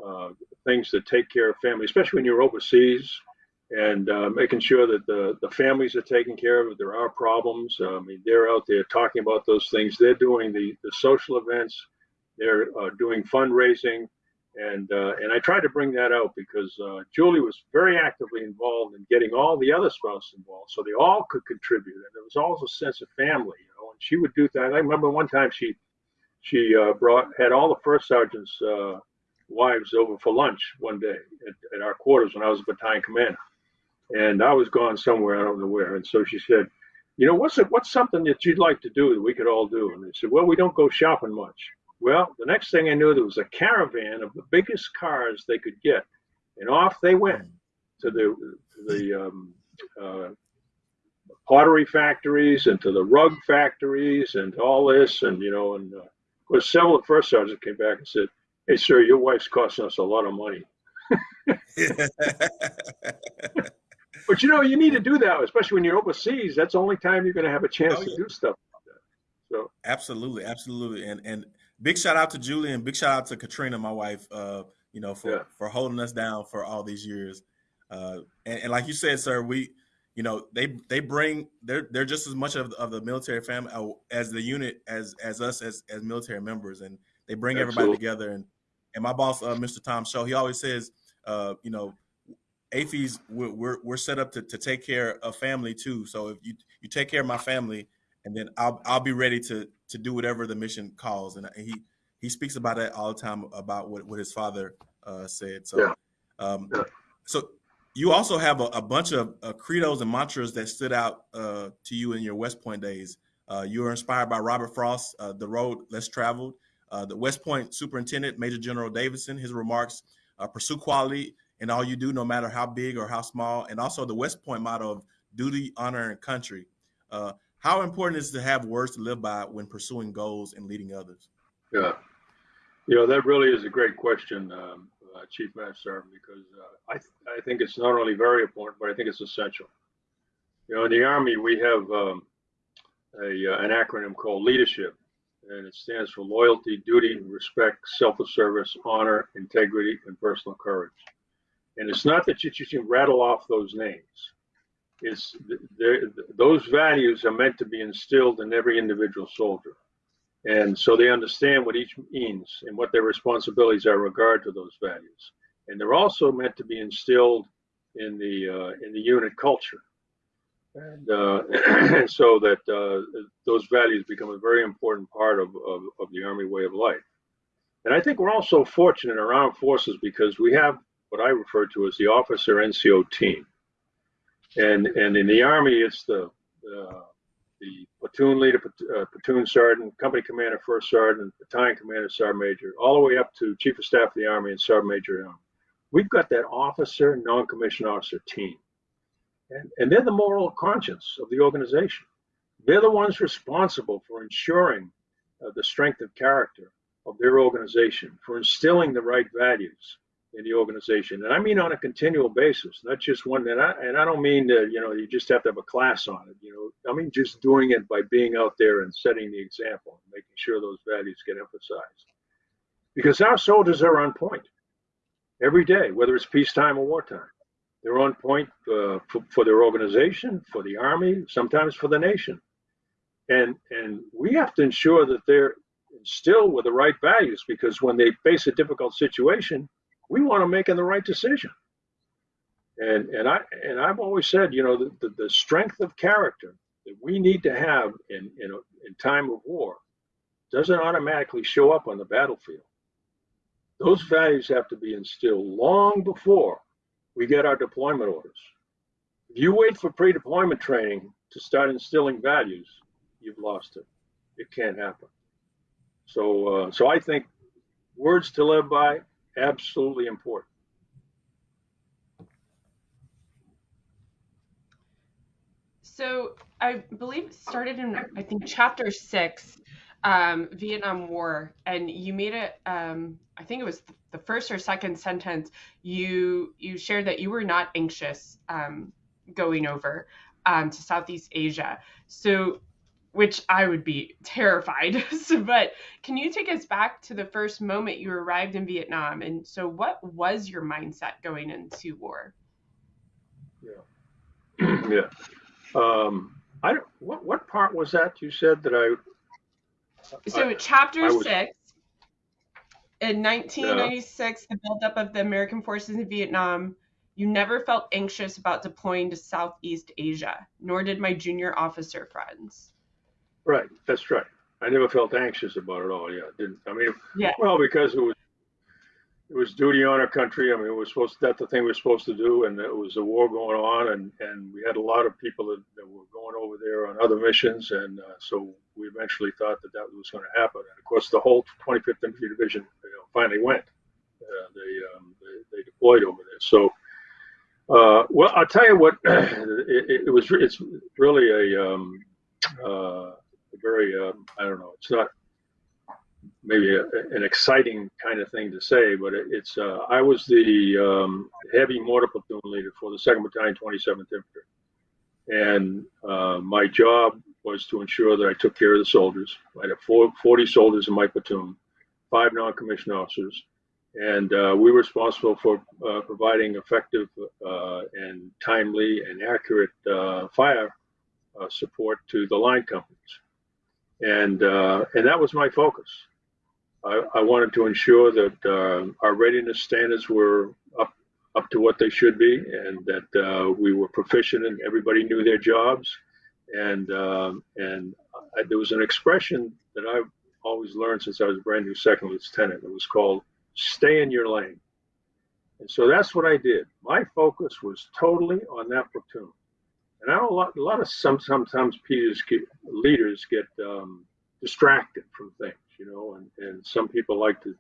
uh, things that take care of family, especially when you're overseas and uh, making sure that the, the families are taken care of. If there are problems, I mean, they're out there talking about those things. They're doing the, the social events. They're uh, doing fundraising, and uh, and I tried to bring that out because uh, Julie was very actively involved in getting all the other spouses involved, so they all could contribute, and there was always a sense of family, you know. And she would do that. I remember one time she she uh, brought had all the first sergeants' uh, wives over for lunch one day at, at our quarters when I was a battalion commander and I was gone somewhere, I don't know where. And so she said, you know, what's it, what's something that you'd like to do that we could all do? And they said, well, we don't go shopping much. Well, the next thing I knew, there was a caravan of the biggest cars they could get, and off they went to the to the um, uh, pottery factories and to the rug factories and all this, and you know, and uh, of course, several of the first sergeants came back and said, "Hey, sir, your wife's costing us a lot of money." But you know, you need to do that, especially when you're overseas. That's the only time you're going to have a chance Oh, to do stuff like. So, Absolutely, absolutely, and and big shout out to Julie and big shout out to Katrina, my wife. Uh, you know, for Yeah. for holding us down for all these years. Uh, and, and like you said, sir, we, you know, they they bring they're they're just as much of, of the military family uh, as the unit as as us as as military members, and they bring everybody together. And and my boss, uh, Mr. Tom Shull, he always says, uh, you know, AAFES we're, we're we're set up to to take care of family too. So if you you take care of my family, and then I'll I'll be ready to to do whatever the mission calls. And he he speaks about that all the time about what what his father uh, said. So, Yeah. um, Yeah. so you also have a, a bunch of uh, credos and mantras that stood out uh, to you in your West Point days. Uh, you were inspired by Robert Frost, uh, "The Road Less Traveled." Uh, the West Point Superintendent, Major General Davidson, his remarks: uh, "Pursue quality in all you do, no matter how big or how small." And also the West Point motto of "Duty, honor, and country." Uh, how important is it to have words to live by when pursuing goals and leading others? yeah, you know, that really is a great question, um, uh, Chief Master because uh, I th- I think it's not only very important, but I think it's essential. You know, in the Army, we have um, a uh, an acronym called leadership, and it stands for loyalty, duty, respect, self-service, honor, integrity, and personal courage. And it's not that you just rattle off those names. It's th- those values are meant to be instilled in every individual soldier. And so they understand what each means and what their responsibilities are in regard to those values. And they're also meant to be instilled in the uh, in the unit culture, and, uh, and so that uh, those values become a very important part of, of, of the Army way of life. And I think we're also fortunate in our armed forces because we have what I refer to as the officer NCO team. And and in the Army, it's the uh, the platoon leader, uh, platoon sergeant, company commander, first sergeant, battalion commander, sergeant major, all the way up to chief of staff of the Army and sergeant major. we've got that officer, non-commissioned officer team. And, and they're the moral conscience of the organization. They're the ones responsible for ensuring uh, the strength of character of their organization, for instilling the right values in the organization. And I mean on a continual basis, not just one that I, and I don't mean that, you know, you just have to have a class on it, you know, I mean just doing it by being out there and setting the example and making sure those values get emphasized. Because our soldiers are on point every day, whether it's peacetime or wartime. They're on point uh, for, for their organization, for the army, sometimes for the nation. And, and we have to ensure that they're instilled with the right values because when they face a difficult situation, we want to make the right decision. And, and I and I've always said, you know, the, the, the strength of character that we need to have in, in, a, in time of war doesn't automatically show up on the battlefield. Those values have to be instilled long before we get our deployment orders. If you wait for pre-deployment training to start instilling values, you've lost it. It can't happen. So, uh, so I think words to live by, absolutely important. So I believe it started in I think chapter six, um, Vietnam War, and you made it. Um, I think it was the first or second sentence. You you shared that you were not anxious um, going over um, to Southeast Asia. So which I would be terrified. so, but can you take us back to the first moment you arrived in Vietnam? And so, what was your mindset going into war? Yeah, yeah. Um, I don't. What what part was that you said that I? So, I, chapter I was, six. In 1996, yeah. the buildup of the American forces in Vietnam, you never felt anxious about deploying to Southeast Asia, nor did my junior officer friends. Right, that's right. I never felt anxious about it all. Yeah, didn't. I mean, yeah. Well, because it was it was duty on our country. I mean, it was supposed to, that's the thing we were supposed to do, and it was a war going on, and and we had a lot of people that, that were going over there on other missions, and uh, so we eventually thought that that was going to happen. And of course, the whole 25th Infantry Division you know, finally went. Uh, they, um, they, they deployed over there. So, uh, well, I'll tell you what. it, it was it's really a um, uh, very, um, I don't know, it's not maybe a, an exciting kind of thing to say, but it, it's, uh, I was the um, heavy mortar platoon leader for the 2nd Battalion, 27th Infantry. And uh, my job was to ensure that I took care of the soldiers. I had four, 40 soldiers in my platoon, five non-commissioned officers, and uh, we were responsible for uh, providing effective uh, and timely and accurate uh, fire uh, support to the line companies and uh, and that was my focus. I, I wanted to ensure that uh, our readiness standards were up up to what they should be, and that uh, we were proficient and everybody knew their jobs. And um, and I, there was an expression that I've always learned since I was a brand new second lieutenant. It was called "stay in your lane." And so that's what I did. My focus was totally on that platoon. And I know a lot, a lot of some sometimes get, leaders get um, distracted from things, you know, and, and some people like to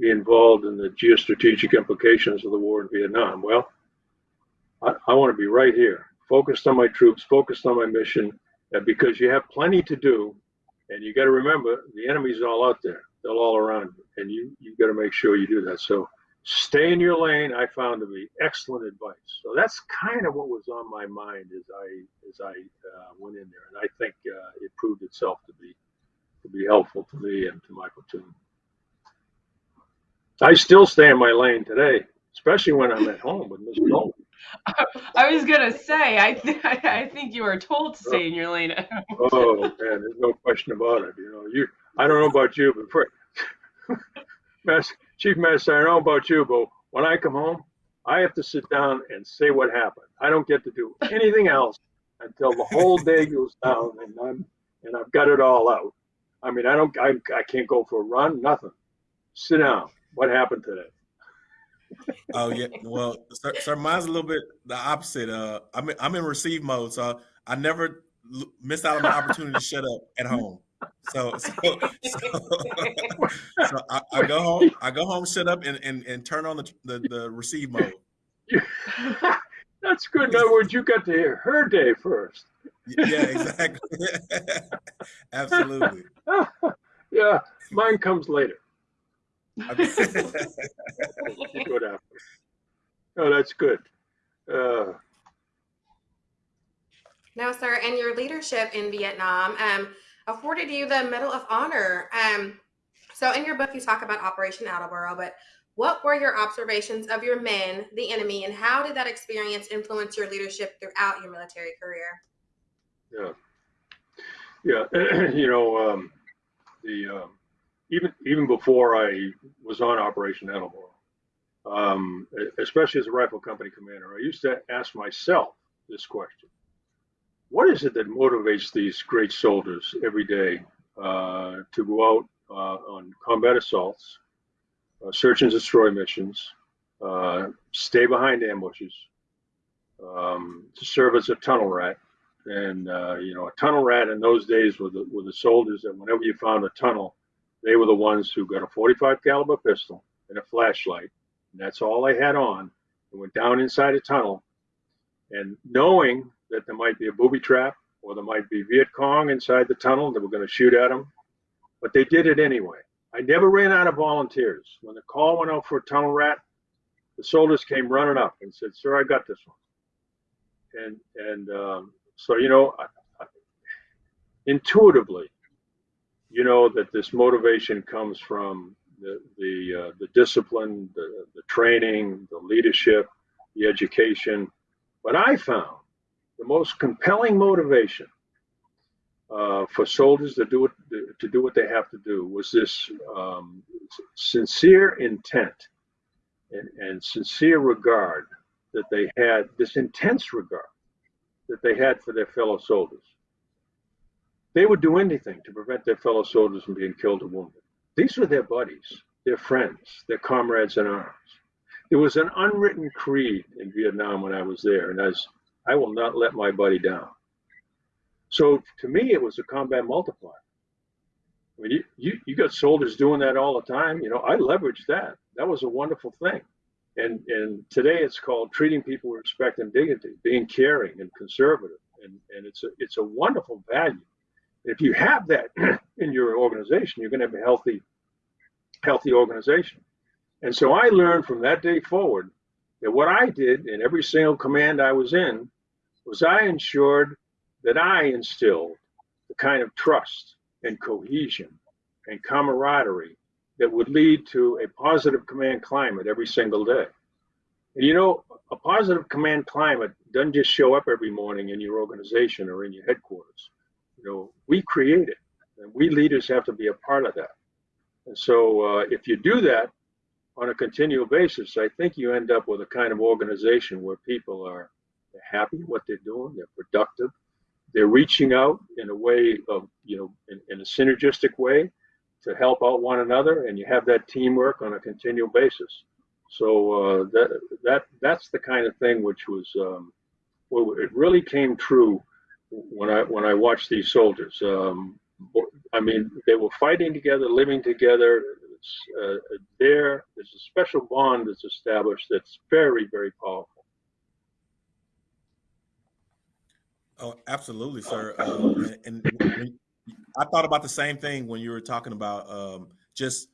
be involved in the geostrategic implications of the war in Vietnam. Well, I, I want to be right here, focused on my troops, focused on my mission, because you have plenty to do, and you got to remember the enemy's all out there, they're all around you, and you you got to make sure you do that. So stay in your lane i found to be excellent advice so that's kind of what was on my mind as i as i uh, went in there and i think uh, it proved itself to be to be helpful to me and to my platoon i still stay in my lane today especially when i'm at home with mr Nolan. I was gonna say, I th- I think you are told to stay in your lane. oh man, there's no question about it. You know, you I don't know about you, but for, Chief Master, I don't know about you, but when I come home, I have to sit down and say what happened. I don't get to do anything else until the whole day goes down and I'm and I've got it all out. I mean, I don't, I, I can't go for a run, nothing. Sit down. What happened today? oh yeah, well, sir, sir, mine's a little bit the opposite. Uh, I'm I'm in receive mode, so I never miss out on the opportunity to shut up at home. So, so, so, so I, I, go home. I go home, sit up, and and, and turn on the, the, the receive mode. That's good. In other words, you got to hear her day first. Yeah, exactly. Absolutely. yeah, mine comes later. Oh, that's good. Uh, now, sir, and your leadership in Vietnam um, afforded you the Medal of Honor. Um, so, in your book, you talk about Operation Attleboro, but what were your observations of your men, the enemy, and how did that experience influence your leadership throughout your military career? Yeah, yeah, you know, um, the um, even even before I was on Operation Attleboro, um, especially as a rifle company commander, I used to ask myself this question: What is it that motivates these great soldiers every day uh, to go out uh, on combat assaults? uh, search and destroy missions, uh, stay behind ambushes, um, to serve as a tunnel rat. And uh, you know, a tunnel rat in those days were the, were the soldiers that whenever you found a tunnel, they were the ones who got a 45 caliber pistol and a flashlight, and that's all they had on. And went down inside a tunnel, and knowing that there might be a booby trap or there might be Viet Cong inside the tunnel that were going to shoot at them, but they did it anyway. I never ran out of volunteers. When the call went out for a tunnel rat, the soldiers came running up and said, "Sir, I got this one." And and um, so you know, I, I, intuitively, you know that this motivation comes from the the uh, the discipline, the the training, the leadership, the education. But I found the most compelling motivation uh, for soldiers to do it to do what they have to do was this um, sincere intent and, and sincere regard that they had this intense regard that they had for their fellow soldiers. They would do anything to prevent their fellow soldiers from being killed or wounded. These were their buddies, their friends, their comrades in arms. There was an unwritten creed in Vietnam when I was there, and as I will not let my buddy down. So to me, it was a combat multiplier. I mean, you, you, you got soldiers doing that all the time. You know, I leveraged that. That was a wonderful thing. And, and today it's called treating people with respect and dignity, being caring and conservative. And, and it's, a, it's a wonderful value. If you have that in your organization, you're going to have a healthy, healthy organization. And so I learned from that day forward that what I did in every single command I was in was I ensured that I instilled the kind of trust and cohesion and camaraderie that would lead to a positive command climate every single day. And you know, a positive command climate doesn't just show up every morning in your organization or in your headquarters. You know, we create it, and we leaders have to be a part of that. And so, uh, if you do that on a continual basis, I think you end up with a kind of organization where people are happy what they're doing, they're productive, they're reaching out in a way of you know in, in, a synergistic way to help out one another and you have that teamwork on a continual basis. So uh, that that that's the kind of thing which was um, well it really came true when i when i watched these soldiers. Um, i mean they were fighting together living together. Uh, there there's a special bond that's established that's very very powerful Oh, absolutely, sir. Um, and, and I thought about the same thing when you were talking about um, just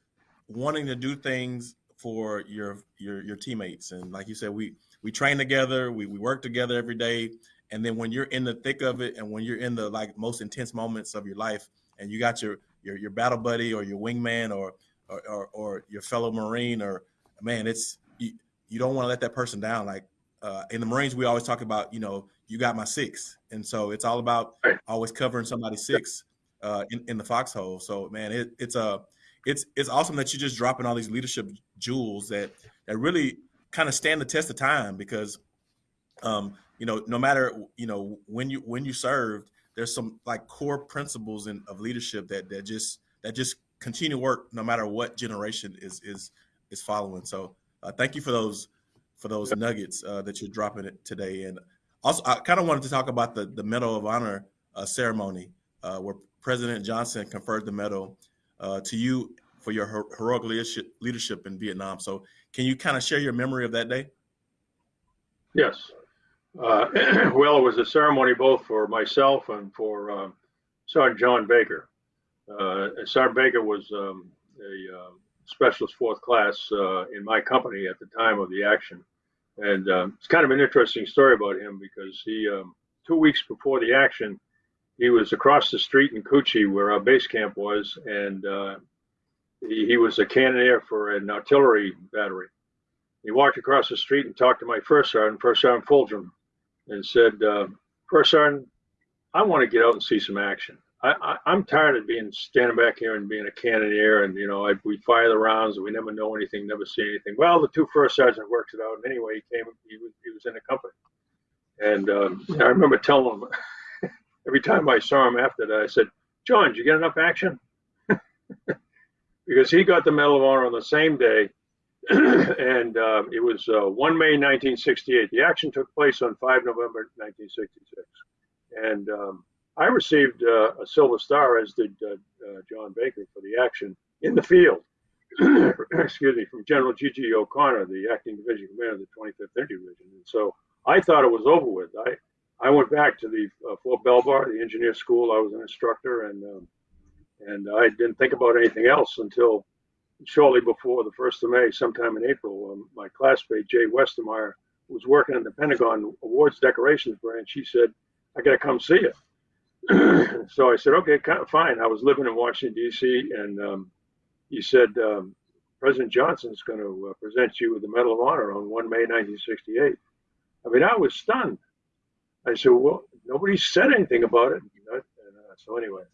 wanting to do things for your your your teammates. And like you said, we we train together, we, we work together every day. And then when you're in the thick of it, and when you're in the like most intense moments of your life, and you got your your, your battle buddy or your wingman or or, or, or your fellow Marine, or man, it's you, you don't want to let that person down. Like uh, in the Marines, we always talk about, you know, you got my six, and so it's all about always covering somebody's six uh, in, in the foxhole. So, man, it, it's a uh, it's it's awesome that you're just dropping all these leadership jewels that that really kind of stand the test of time because, um, you know, no matter you know when you when you served, there's some like core principles in, of leadership that that just that just continue work no matter what generation is is is following. So, uh, thank you for those for those nuggets uh, that you're dropping it today. And also, I kind of wanted to talk about the the Medal of Honor uh, ceremony uh, where President Johnson conferred the medal uh, to you for your her- heroic leadership, leadership in Vietnam. So, can you kind of share your memory of that day? Yes. Uh, well, it was a ceremony both for myself and for uh, Sergeant John Baker. Uh, Sergeant Baker was um, a uh, specialist fourth class in my company at the time of the action. And um, it's kind of an interesting story about him because he, um, two weeks before the action, he was across the street in Cu Chi where our base camp was, and uh, he, he was a cannoneer for an artillery battery. He walked across the street and talked to my first sergeant, First Sergeant Fulgham, and said, uh, First Sergeant, I want to get out and see some action. I, am tired of being standing back here and being a cannoneer, and you know, I, we fire the rounds, and we never know anything, never see anything. Well, the two first sergeants worked it out, and anyway, he came, he was, he was in the company, and um, I remember telling him every time I saw him after that, I said, "John, did you get enough action?" because he got the Medal of Honor on the same day, and uh, it was uh, 1 May 1968. The action took place on 5 November 1966, and um, I received uh, a Silver Star, as did uh, uh, John Baker, for the action in the field. excuse me, from General G.G. O'Connor, the acting division commander of the 25th Infantry Division. And so I thought it was over with. I, I went back to the uh, Fort Belvoir, the engineer school. I was an instructor, and um, and I didn't think about anything else until shortly before the first of May, sometime in April. Um, my classmate Jay Westermeyer was working in the Pentagon Awards Decorations branch. He said, "I got to come see you." So I said, okay, fine. I was living in Washington, D.C., and um, he said, um, President Johnson's going to uh, present you with the Medal of Honor on 1 May 1968. I mean, I was stunned. I said, well, nobody said anything about it. And, uh, so anyway,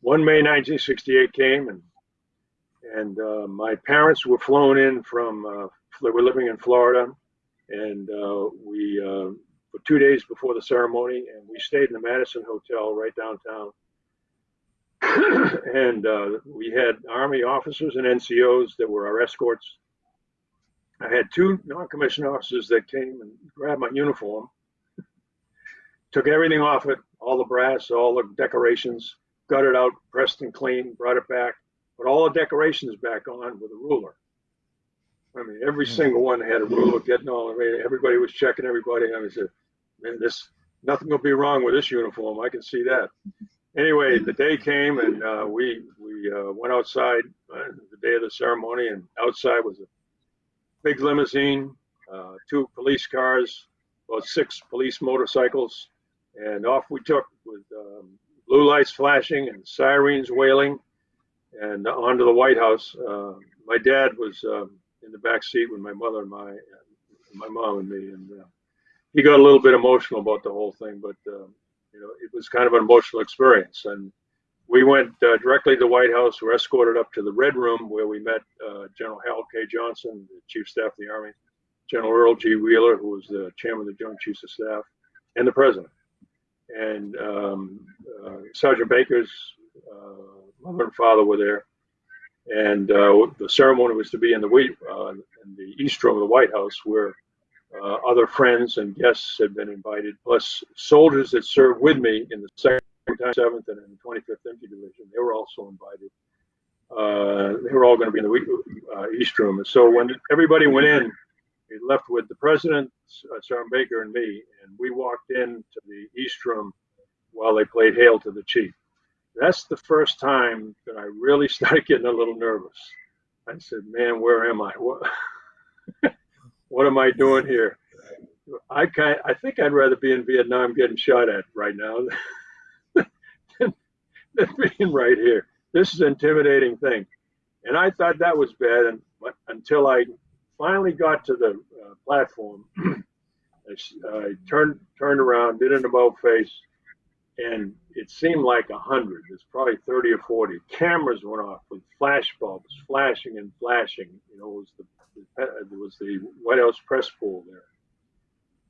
1 May 1968 came, and and uh, my parents were flown in from, uh, they were living in Florida, and uh, we uh, for two days before the ceremony, and we stayed in the Madison Hotel right downtown. and uh, we had Army officers and NCOs that were our escorts. I had two non-commissioned officers that came and grabbed my uniform, took everything off it, all the brass, all the decorations, got it out, pressed and cleaned, brought it back, put all the decorations back on with a ruler. I mean, every hmm. single one had a ruler getting all. Everybody was checking everybody. I mean, man, this nothing will be wrong with this uniform. I can see that. Anyway, the day came and uh, we we uh, went outside uh, the day of the ceremony, and outside was a big limousine, uh, two police cars, about six police motorcycles, and off we took with um, blue lights flashing and sirens wailing, and onto the White House. Uh, my dad was um, in the back seat with my mother and my my mom and me, and uh, he got a little bit emotional about the whole thing, but uh, you know, it was kind of an emotional experience. And we went uh, directly to the White House. We were escorted up to the Red Room where we met uh, General Harold K. Johnson, the Chief of Staff of the Army, General Earle G. Wheeler, who was the Chairman of the Joint Chiefs of Staff, and the President. And um, uh, Sergeant Baker's uh, mother and father were there. And uh, the ceremony was to be in the, in the East Room of the White House, where uh, other friends and guests had been invited, plus soldiers that served with me in the 2nd, 7th, and in the 25th Infantry Division. They were also invited. Uh, they were all going to be in the uh, East Room. And so when everybody went in, we left with the President, uh, Sergeant Baker, and me, and we walked into the East Room while they played Hail to the Chief. That's the first time that I really started getting a little nervous. I said, man, where am I? What? am I doing here? I kind, I think I'd rather be in Vietnam getting shot at right now than, than being right here. This is an intimidating thing, and I thought that was bad. And until I finally got to the uh, platform, I, I, turned turned around, did an about face, and it seemed like a hundred. It's probably thirty or forty. Cameras went off with flash bulbs flashing and flashing. You know, it was the there was the White House press pool there.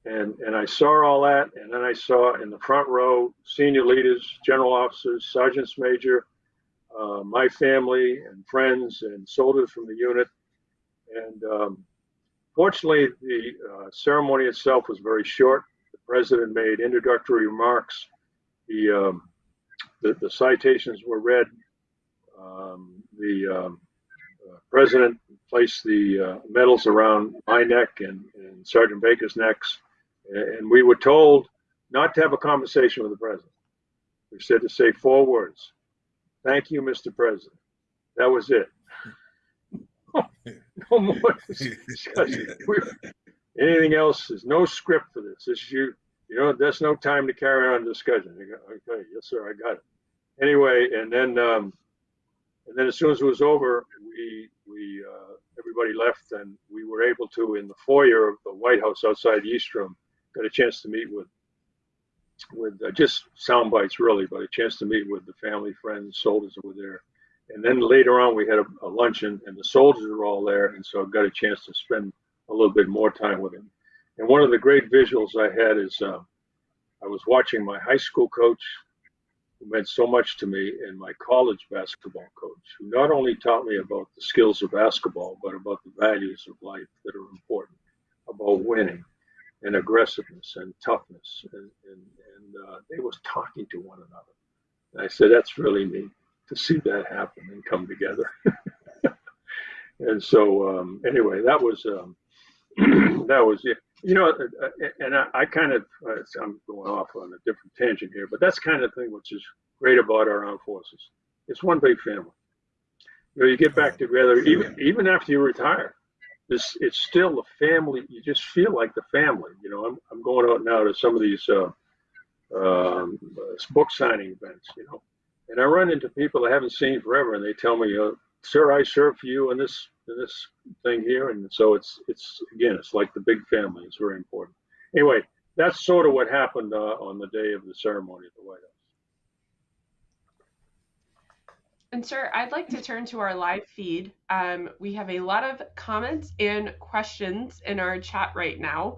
And, and I saw all that, and then I saw in the front row senior leaders, general officers, sergeants major, uh, my family and friends and soldiers from the unit. And um, fortunately, the uh, ceremony itself was very short. The president made introductory remarks. The, um, the, the citations were read. Um, the um, president placed the uh, medals around my neck and, and Sergeant Baker's necks, and we were told not to have a conversation with the president. We said to say four words: "Thank you, Mr. President." That was it. no more discussion. Anything else? There's no script for this. This is you. You know, there's no time to carry on discussion. Go, okay, yes, sir, I got it. Anyway, and then, um, and then as soon as it was over, we we uh, everybody left, and we were able to in the foyer of the White House outside East Room, got a chance to meet with with uh, just sound bites really, but a chance to meet with the family, friends, soldiers that were there. And then later on, we had a, a luncheon, and the soldiers were all there, and so I got a chance to spend a little bit more time with him. And one of the great visuals I had is uh, I was watching my high school coach, meant so much to me, and my college basketball coach, who not only taught me about the skills of basketball, but about the values of life that are important, about winning and aggressiveness and toughness. And, and, and uh, they was talking to one another. And I said, that's really neat to see that happen and come together. and so, um, anyway, that was um, that was it. You know, uh, uh, and I, I kind of uh, I'm going off on a different tangent here, but that's kind of thing which is great about our armed forces. It's one big family. You know, you get back together even even after you retire. This it's still a family. You just feel like the family. You know, I'm I'm going out now to some of these uh, um, book signing events. You know, and I run into people I haven't seen forever, and they tell me, uh, "Sir, I served for you in this this thing here," and so it's it's again, it's like the big family. It's very important. Anyway, that's sort of what happened uh, on the day of the ceremony at the White House. And sir, I'd like to turn to our live feed. Um, we have a lot of comments and questions in our chat right now.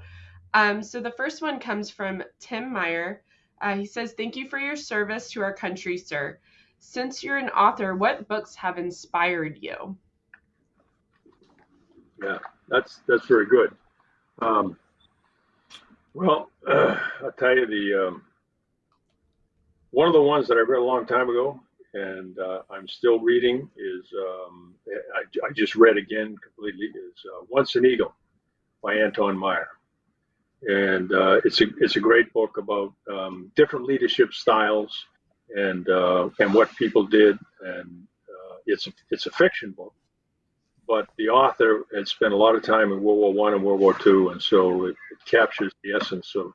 Um, so the first one comes from Tim Meyer. Uh, he says, Thank you for your service to our country, sir. Since you're an author, what books have inspired you? Yeah, that's that's very good. Um, well, uh, I'll tell you the um, one of the ones that I read a long time ago, and uh, I'm still reading is um, I, I, just read again completely is uh, Once an Eagle by Anton Myrer and uh, it's a it's a great book about um, different leadership styles and uh, and what people did, and uh, it's a, it's a fiction book, but the author had spent a lot of time in World War One and World War Two, and so it, it, captures the essence of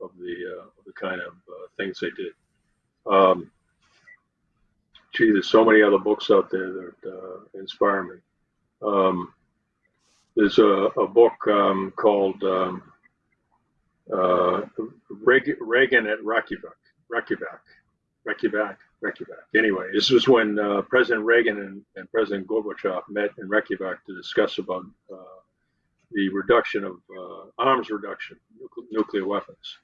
of the uh, the kind of uh, things they did. Um, gee, there's so many other books out there that uh, inspire me. Um, there's a, a book um, called um, uh, Reagan at Reykjavik, Reykjavik, Reykjavik, Reykjavik. Anyway, this was when uh, President Reagan and, and, President Gorbachev met in Reykjavik to discuss about uh, the reduction of uh, arms reduction, nuclear weapons.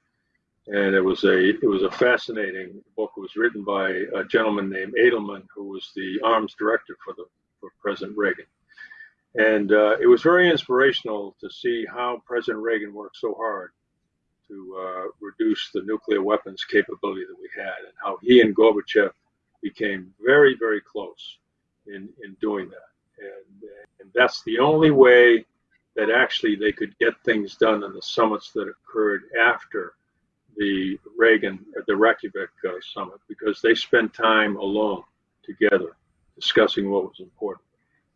And it was a it was a fascinating book. It was written by a gentleman named Adelman, who was the arms director for the for President Reagan. And uh, it was very inspirational to see how President Reagan worked so hard to uh, reduce the nuclear weapons capability that we had, and how he and Gorbachev became very, very close in, in doing that. And, and that's the only way that actually they could get things done in the summits that occurred after the Reagan, the Reykjavik uh, summit, because they spent time alone together discussing what was important.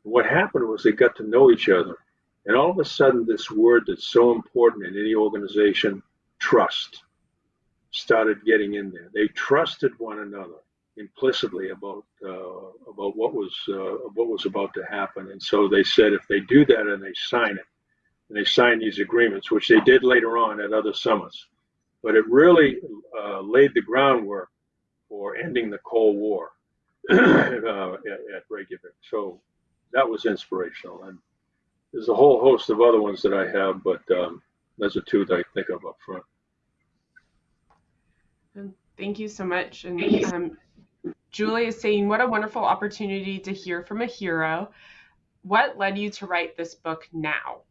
And what happened was they got to know each other. And all of a sudden, this word that's so important in any organization trust started getting in there. They trusted one another implicitly about uh, about what was uh, what was about to happen, and so they said if they do that and they sign it, and they sign these agreements, which they did later on at other summits, but it really uh, laid the groundwork for ending the Cold War uh, at, at Reykjavik. So that was inspirational, and there's a whole host of other ones that I have, but um, those are two that I think of up front. Thank you so much. And um, Julie is saying, what a wonderful opportunity to hear from a hero. What led you to write this book now?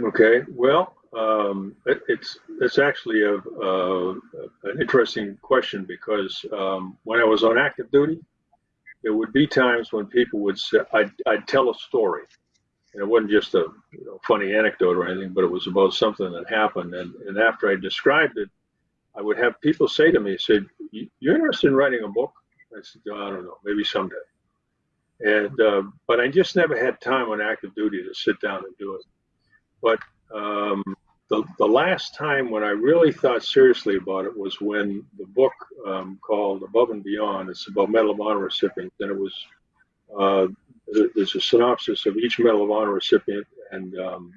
Okay, well, um, it, it's it's actually a, a, an interesting question because um, when I was on active duty, there would be times when people would say I'd, I'd tell a story, and it wasn't just a you know, funny anecdote or anything, but it was about something that happened. And, and after I described it, I would have people say to me, "said You're interested in writing a book?" I said, oh, "I don't know, maybe someday." And uh, but I just never had time on active duty to sit down and do it. But um, the, the last time when I really thought seriously about it was when the book um, called Above and Beyond, it's about Medal of Honor recipients, and it was, uh, there's a synopsis of each Medal of Honor recipient, and, um,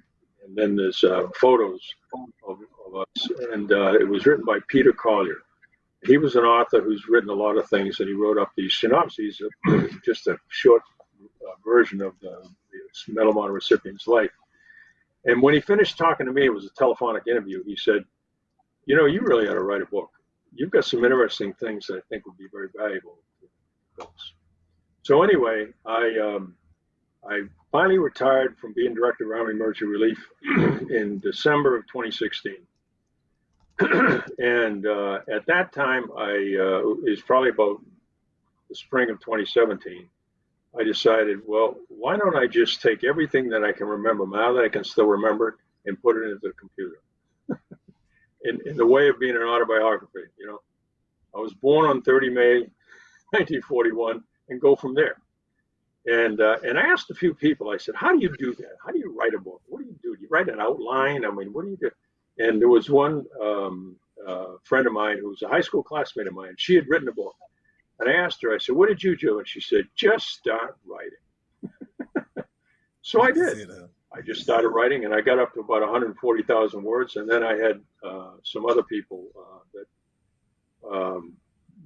and then there's uh, photos of, of, us, and uh, it was written by Peter Collier. He was an author who's written a lot of things, and he wrote up these synopses, of just a short uh, version of the, the Medal of Honor recipient's life and when he finished talking to me, it was a telephonic interview. He said, You know, you really ought to write a book. You've got some interesting things that I think would be very valuable to folks. So, anyway, I, um, I finally retired from being director of Army Emergency Relief in December of 2016. and uh, at that time, I uh, is probably about the spring of 2017. I decided, well, why don't I just take everything that I can remember now that I can still remember and put it into the computer? in, in the way of being an autobiography, you know. I was born on 30 May 1941 and go from there. And uh, and I asked a few people, I said, how do you do that? How do you write a book? What do you do? Do you write an outline? I mean, what do you do? And there was one um, uh, friend of mine who was a high school classmate of mine. She had written a book and I asked her, I said, what did you do? And she said, just start writing. so I did. I just started writing and I got up to about 140,000 words. And then I had uh, some other people uh, that um,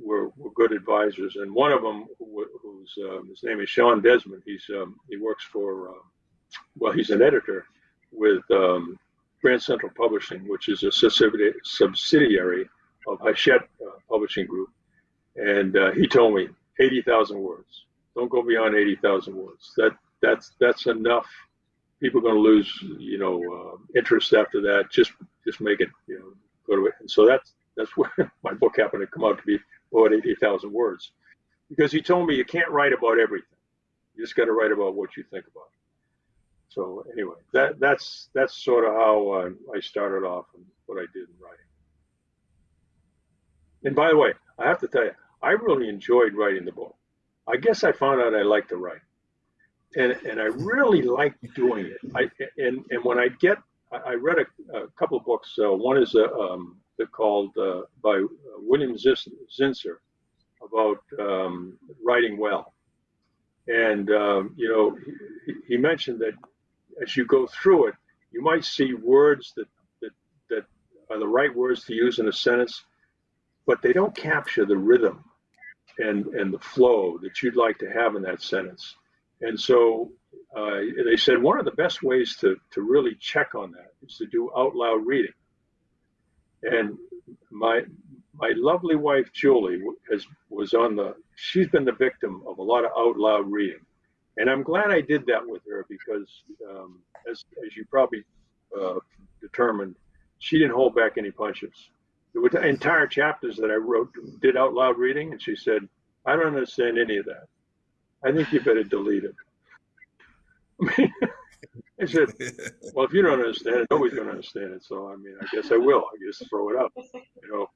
were, were, good advisors. And one of them, who, who's um, his name is Sean Desmond, he's, um, he works for, uh, well, he's an editor with um, Grand Central Publishing, which is a subsidiary of Hachette uh, Publishing Group and uh, he told me 80,000 words. Don't go beyond 80,000 words. That that's that's enough. People are going to lose, you know, uh, interest after that. Just just make it, you know, go to it. And so that's that's where my book happened to come out to be about 80,000 words, because he told me you can't write about everything. You just got to write about what you think about. So anyway, that that's that's sort of how uh, I started off and what I did in writing. And by the way, I have to tell you, I really enjoyed writing the book. I guess I found out I like to write, and and I really like doing it. I and and when I get, I read a, a couple of books. Uh, one is a, um, called uh, by William Zinsser about um, writing well, and um, you know he, he mentioned that as you go through it, you might see words that that that are the right words to use in a sentence, but they don't capture the rhythm and and the flow that you'd like to have in that sentence. And so uh, they said one of the best ways to to really check on that is to do out loud reading. And my my lovely wife Julie has was on the she's been the victim of a lot of out loud reading, and I'm glad I did that with her because um, as as you probably uh, determined, she didn't hold back any punches there were entire chapters that I wrote, did out loud reading, and she said, I don't understand any of that. I think you better delete it. I mean, I said, well, if you don't understand it, nobody's going to understand it. So, I mean, I guess I will. I just throw it up, you know.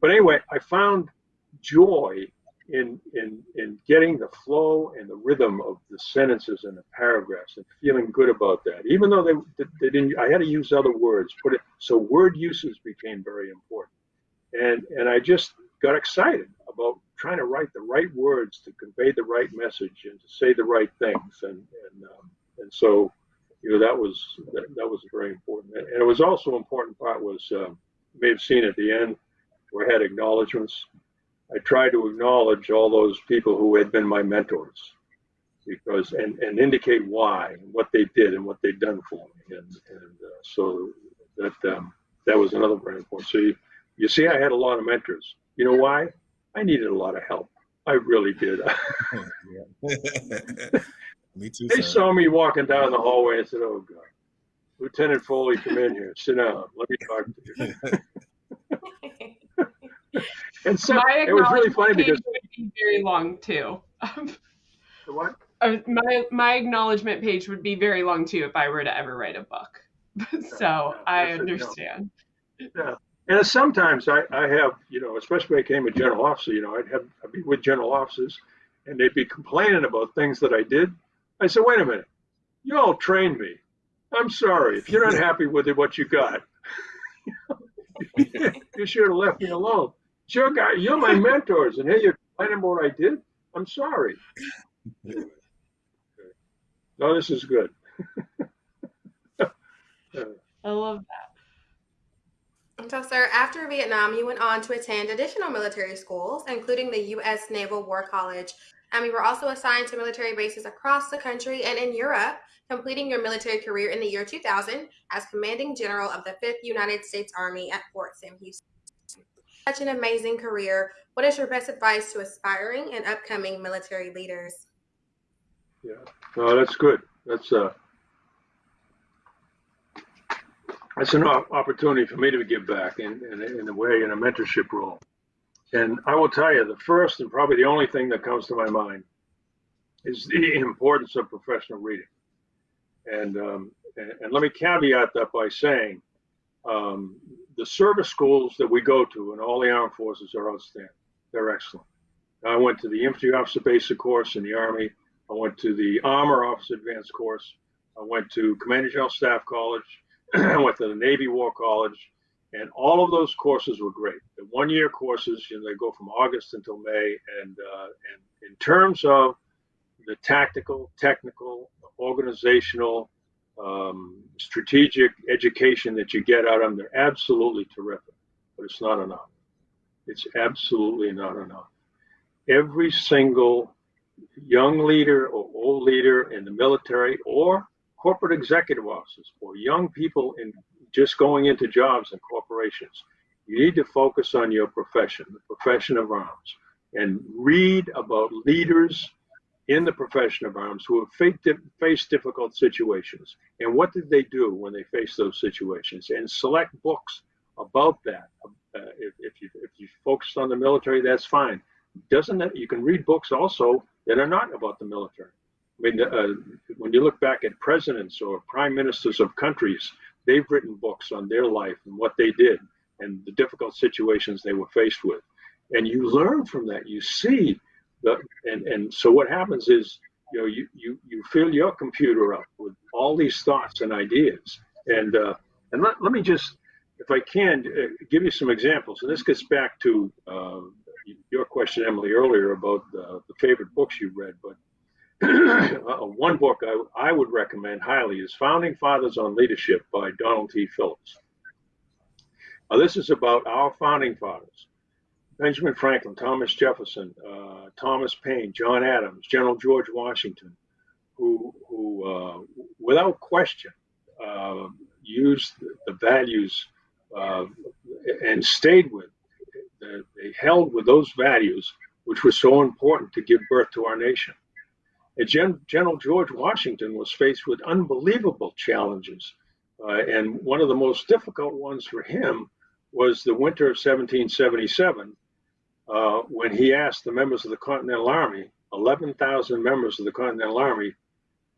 But anyway, I found joy in in in getting the flow and the rhythm of the sentences and the paragraphs and feeling good about that. Even though they they didn't, I had to use other words. Put it so word uses became very important and and I just got excited about trying to write the right words to convey the right message and to say the right things and and um, and so you know that was that, that was very important and it was also important part was um, you may have seen at the end where I had acknowledgments. I tried to acknowledge all those people who had been my mentors because and and indicate why and what they did and what they'd done for me and and uh, so that um, that was another very important. So you, you see, I had a lot of mentors. You know why? I needed a lot of help. I really did. me too. They sir. saw me walking down the hallway and said, "Oh God." Lieutenant Foley, come in here. Sit down. Let me talk to you. and so it was really funny because would be very long too. what? Uh, my my acknowledgement page would be very long too if I were to ever write a book. so yeah, I understand. Yeah. And sometimes I, I have, you know, especially when I became a general officer, you know, I'd have I'd be with general officers and they'd be complaining about things that I did. I said, wait a minute, you all trained me. I'm sorry. If you're not happy with it, what you got, you should have left me alone. Sure, guy, you're my mentors, and here you're complaining about what I did. I'm sorry. No, this is good. I love that. So, sir, after Vietnam, you went on to attend additional military schools, including the U.S. Naval War College. And you were also assigned to military bases across the country and in Europe, completing your military career in the year 2000 as commanding general of the 5th United States Army at Fort Sam Houston. Such an amazing career. What is your best advice to aspiring and upcoming military leaders? Yeah, no, that's good. That's uh, that's an opportunity for me to give back in, in, in a way in a mentorship role. And I will tell you, the first and probably the only thing that comes to my mind is the importance of professional reading. And um, and, and, let me caveat that by saying um, the service schools that we go to in all the armed forces are outstanding. They're excellent. I went to the infantry officer basic course in the Army. I went to the armor officer advanced course. I went to Commander General Staff College. I went to the Navy War College, and all of those courses were great. The one-year courses, you know, they go from August until May, and uh, and in terms of the tactical, technical, organizational, um, strategic education that you get out of them, they're absolutely terrific. But it's not enough. It's absolutely not enough. Every single young leader or old leader in the military or corporate executive offices or young people in just going into jobs and corporations, you need to focus on your profession, the profession of arms, and read about leaders in the profession of arms who have faced difficult situations. And what did they do when they faced those situations? And select books about that. Uh, if, if, you if you focus on the military that's fine. Doesn't that you can read books also that are not about the military. I mean uh, when you look back at presidents or prime ministers of countries they've written books on their life and what they did and the difficult situations they were faced with and you learn from that you see the, and, and so what happens is, you know, you, you, you fill your computer up with all these thoughts and ideas. And, uh, and let, let me just, if I can, uh, give you some examples. And this gets back to uh, your question, Emily, earlier about the favorite books you read. But one book I, I would recommend highly is Founding Fathers on Leadership by Donald T. Phillips. Now, this is about our founding fathers. Benjamin Franklin, Thomas Jefferson, uh, Thomas Paine, John Adams, General George Washington, who, who uh, without question, uh, used the values uh, and stayed with, they held with those values, which were so important to give birth to our nation. Gen- General George Washington was faced with unbelievable challenges. Uh, and one of the most difficult ones for him was the winter of 1777 uh, when he asked the members of the Continental Army, 11,000 members of the Continental Army,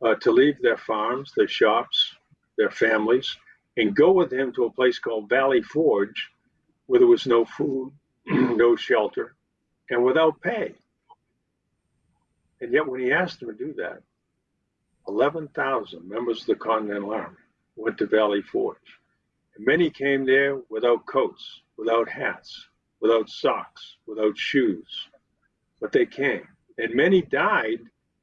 uh, to leave their farms, their shops, their families, and go with him to a place called Valley Forge, where there was no food, no shelter, and without pay. And yet, when he asked them to do that, 11,000 members of the Continental Army went to Valley Forge. And many came there without coats, without hats, without socks, without shoes. But they came. And many died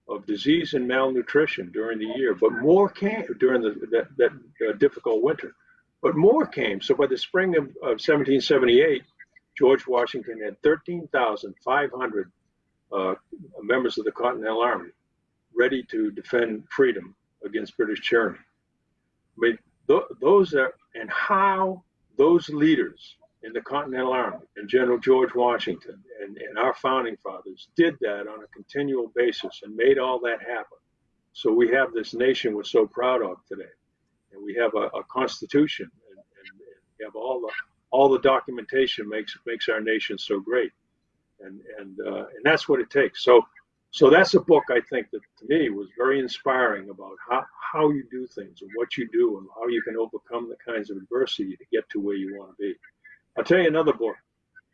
of disease and malnutrition during the year, but more came during the, that, that uh, difficult winter. But more came. So by the spring of, of 1778, George Washington had 13,500 uh, members of the Continental Army ready to defend freedom against British tyranny. I mean, th- those are, and how those leaders in the Continental Army and General George Washington and, and our founding fathers did that on a continual basis and made all that happen. So we have this nation we're so proud of today. and we have a, a constitution, and, and, we have all the all the documentation makes makes our nation so great, and and uh, and that's what it takes. So so that's a book I think that to me was very inspiring about how how you do things and what you do and how you can overcome the kinds of adversity to get to where you want to be. I'll tell you another book,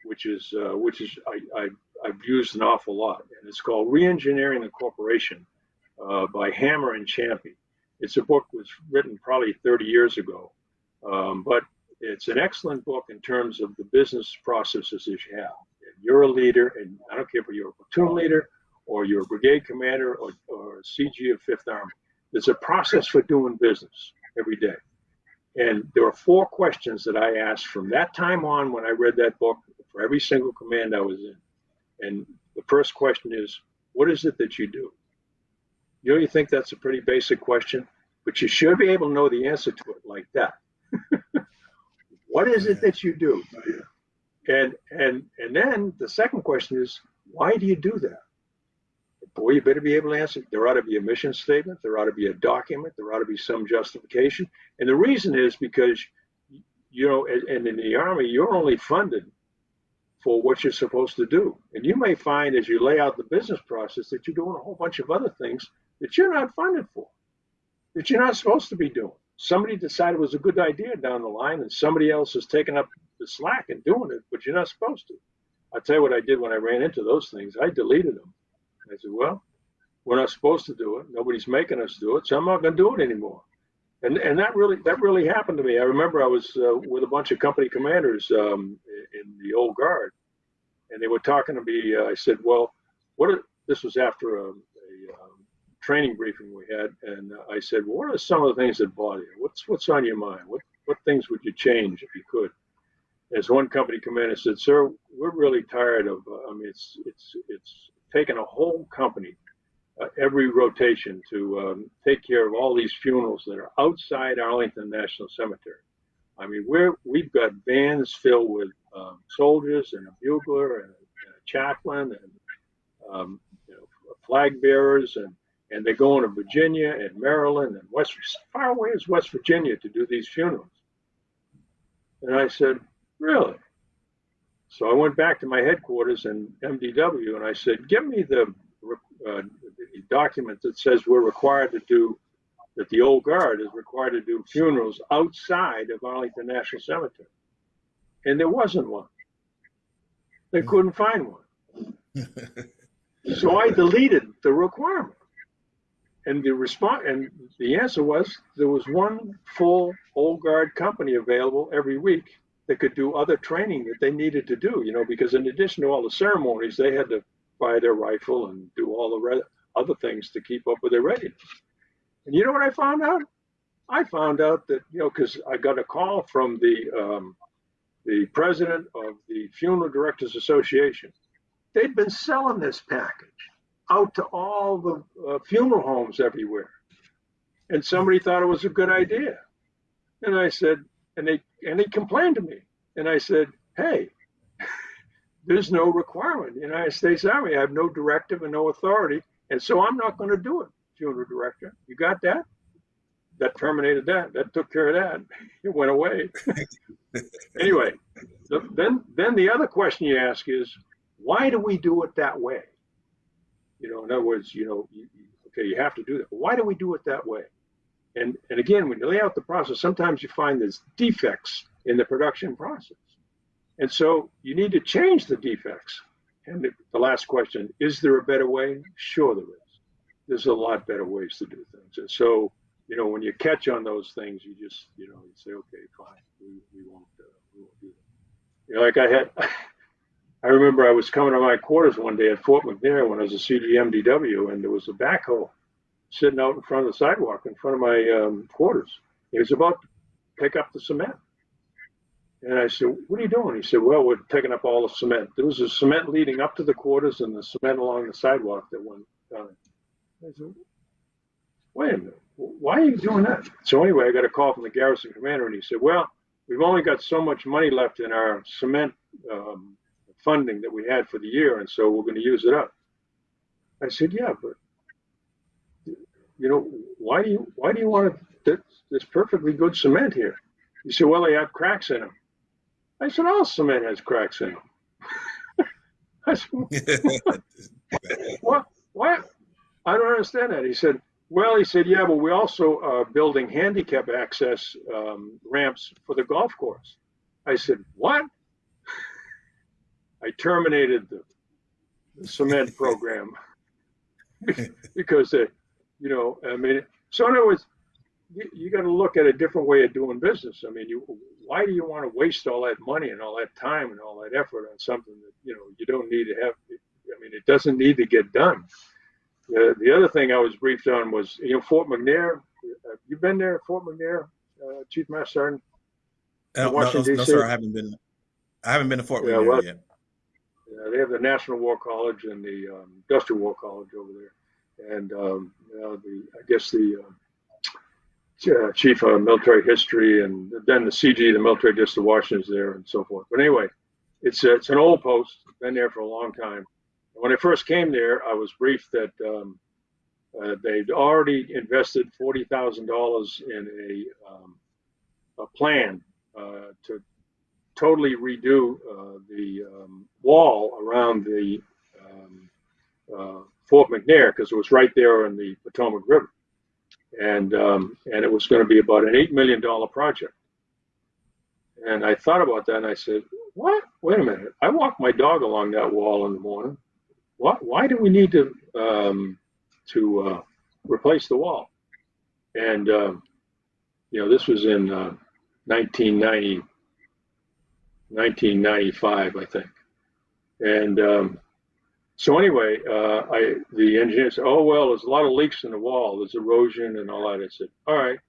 which is uh, which is I, I I've used an awful lot, and it's called Reengineering the Corporation uh, by Hammer and Champy. It's a book was written probably 30 years ago, um, but it's an excellent book in terms of the business processes that you have. You're a leader, and I don't care if you're a platoon leader or you're a brigade commander or, or a CG of Fifth Army. There's a process for doing business every day. And there are four questions that I asked from that time on when I read that book for every single command I was in. And the first question is, what is it that you do? You know, you think that's a pretty basic question, but you should be able to know the answer to it like that. what is it that you do? And and and then the second question is, why do you do that? Boy, you better be able to answer. There ought to be a mission statement. There ought to be a document. There ought to be some justification. And the reason is because, you know, and in the Army, you're only funded for what you're supposed to do. And you may find as you lay out the business process that you're doing a whole bunch of other things that you're not funded for, that you're not supposed to be doing. Somebody decided it was a good idea down the line, and somebody else has taken up slack and doing it, but you're not supposed to. I'll tell you what I did when I ran into those things. I deleted them. I said, well, we're not supposed to do it. Nobody's making us do it, so I'm not going to do it anymore. And and that really that really happened to me. I remember I was uh, with a bunch of company commanders um, in the old guard, and they were talking to me. Uh, I said, well, what? Are, this was after a, a um, training briefing we had, and I said, well, what are some of the things that bother you? What's what's on your mind? What what things would you change if you could? As one company commander said, sir, we're really tired of. Uh, I mean, it's it's it's taken a whole company uh, every rotation to um, take care of all these funerals that are outside Arlington National Cemetery. I mean, we're we've got vans filled with um, soldiers and a bugler and a, and a chaplain and um, you know, flag bearers and and they're going to Virginia and Maryland and West far away as West Virginia to do these funerals. And I said, really? So I went back to my headquarters in MDW and I said, give me the, uh, the document that says we're required to do, that the old guard is required to do funerals outside of Arlington National Cemetery. And there wasn't one. They couldn't find one. so I deleted the requirement. And the response and the answer was there was one full old guard company available every week that could do other training that they needed to do, you know, because in addition to all the ceremonies, they had to fire their rifle and do all the other things to keep up with their readiness. And you know what I found out? I found out that, you know, because I got a call from the, um, the president of the Funeral Directors Association. They'd been selling this package out to all the uh, funeral homes everywhere. And somebody thought it was a good idea. And I said, and they and they complained to me, and I said, "Hey, there's no requirement. The United States Army I have no directive and no authority, and so I'm not going to do it." Funeral director, you got that? That terminated that. That took care of that. It went away. anyway, then then the other question you ask is, why do we do it that way? You know, in other words, you know, you, okay, you have to do that. Why do we do it that way? And, and again, when you lay out the process, sometimes you find there's defects in the production process. And so you need to change the defects. And the, last question, is there a better way? Sure there is. There's a lot better ways to do things. And so, you know, when you catch on those things, you just, you know, you say, okay, fine, we, we won't, uh, we won't do that. You know, like I had, I remember I was coming to my quarters one day at Fort McNair when I was a CGMDW, and there was a backhoe sitting out in front of the sidewalk in front of my um, quarters. He was about to pick up the cement. And I said, What are you doing? He said, Well, we're picking up all the cement. There was a cement leading up to the quarters and the cement along the sidewalk that went down. I said, Wait a minute. Why are you doing that? So, anyway, I got a call from the garrison commander and he said, Well, we've only got so much money left in our cement um, funding that we had for the year, and so we're going to use it up. I said, Yeah, but you know, why do you why do you want this, this perfectly good cement here? He said, well, they have cracks in them. I said, all cement has cracks in them. I said, what? What? I don't understand that. He said, well, he said, yeah, but we also are building handicap access um, ramps for the golf course. I said, what? I terminated the, the cement program because, uh, you know, I mean, so in other words, you, you got to look at a different way of doing business. I mean, you, why do you want to waste all that money and all that time and all that effort on something that you know you don't need to have? I mean, it doesn't need to get done. Uh, the other thing I was briefed on was, you know, Fort McNair. Have you been there, Fort McNair, uh, Chief Master Sergeant? No, no, no, sir, I haven't been. I haven't been to Fort yeah, McNair well, yet. Yeah, they have the National War College and the um, Industrial War College over there, and um, you know, the I guess the uh, chief of military history, and then the CG, the military district of Washington, is there, and so forth. But anyway, it's it's an old post, been there for a long time when I first came there, I was briefed that um, uh, they'd already invested forty thousand dollars in a um, a plan uh, to totally redo uh, the um, wall around the um, uh, Fort McNair because it was right there on the Potomac River, and um, and it was going to be about an eight million dollar project. And I thought about that, and I said, "What? Wait a minute! I walk my dog along that wall in the morning." why, why do we need to um, to uh, replace the wall? And um, you know, this was in uh, 1990, 1995, I think. And um, so anyway, uh, I the engineer said, "Oh well, there's a lot of leaks in the wall. There's erosion and all that." I said, "All right,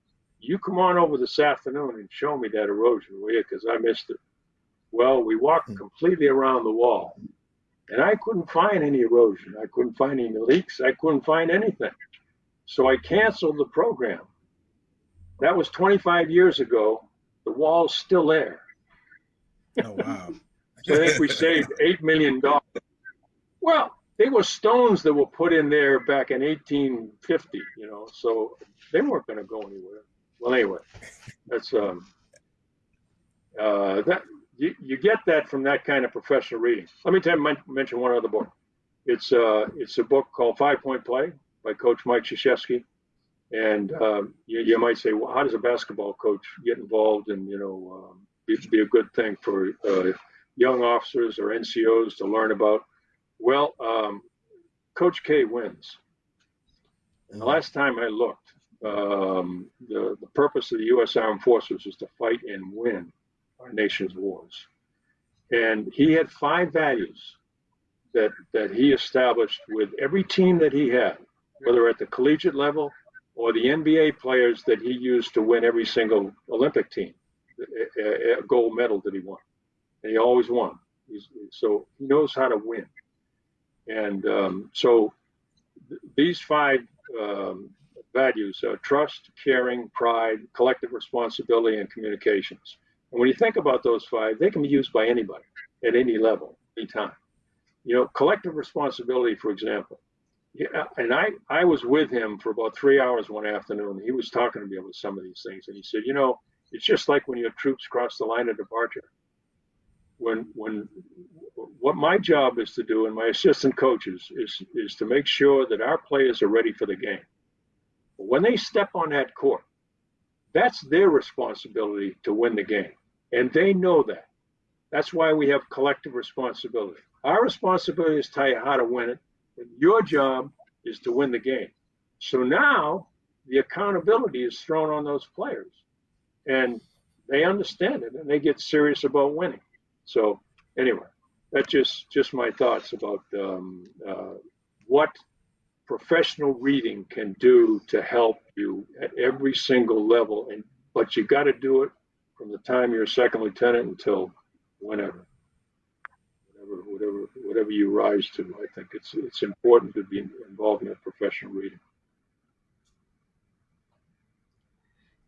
you come on over this afternoon and show me that erosion, will you? Because I missed it." Well, we walked hmm. completely around the wall, and I couldn't find any erosion. I couldn't find any leaks. I couldn't find anything. So I canceled the program. That was 25 years ago. The wall's still there. Oh, wow. so I think we saved $8 million. Well, they were stones that were put in there back in 1850, you know, so they weren't going to go anywhere. Well, anyway, that's um, uh, that you, you get that from that kind of professional reading. Let me tell you, mention one other book. It's uh, it's a book called Five Point Play by Coach Mike Krzyzewski. And um, you, you, might say, well, how does a basketball coach get involved and, you know, um, be, be, a good thing for uh, young officers or NCOs to learn about? Well, um, Coach K wins. And the last time I looked, um, the, the purpose of the U.S. Armed Forces is to fight and win our nation's wars. And he had five values that, that he established with every team that he had, whether at the collegiate level or the NBA players that he used to win every single Olympic team, a, a gold medal that he won. And he always won. He's, so he knows how to win. And um, so th- these five um, values are trust, caring, pride, collective responsibility, and communications. And when you think about those five, they can be used by anybody at any level, anytime. You know, collective responsibility, for example. Yeah, and I, I was with him for about three hours one afternoon. He was talking to me about some of these things, and he said, you know, it's just like when your troops cross the line of departure. When, when, what my job is to do, and my assistant coaches is, is to make sure that our players are ready for the game. When they step on that court, that's their responsibility to win the game. And they know that. That's why we have collective responsibility. Our responsibility is to tell you how to win it. And your job is to win the game. So now the accountability is thrown on those players. And they understand it and they get serious about winning. So anyway, that's just just my thoughts about um, uh, what professional reading can do to help you at every single level. And but you got to do it from the time you're a second lieutenant until whenever, whatever, whatever, whatever you rise to. I think it's it's important to be involved in professional reading.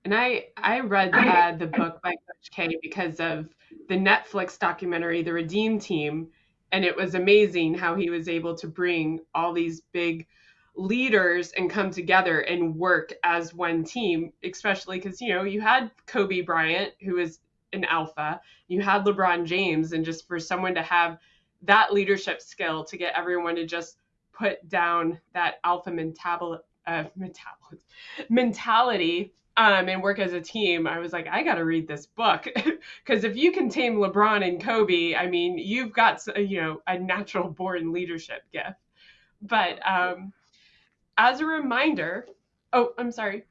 And I I read uh, the book by Coach K because of the Netflix documentary, The Redeem Team, and it was amazing how he was able to bring all these big leaders and come together and work as one team, especially because, you know, you had Kobe Bryant, who is an alpha, you had LeBron James, and just for someone to have that leadership skill to get everyone to just put down that alpha mental, uh, mentality um, and work as a team, I was like, I got to read this book because if you can tame LeBron and Kobe, I mean, you've got you know a natural born leadership gift. But um, as a reminder, oh, I'm sorry.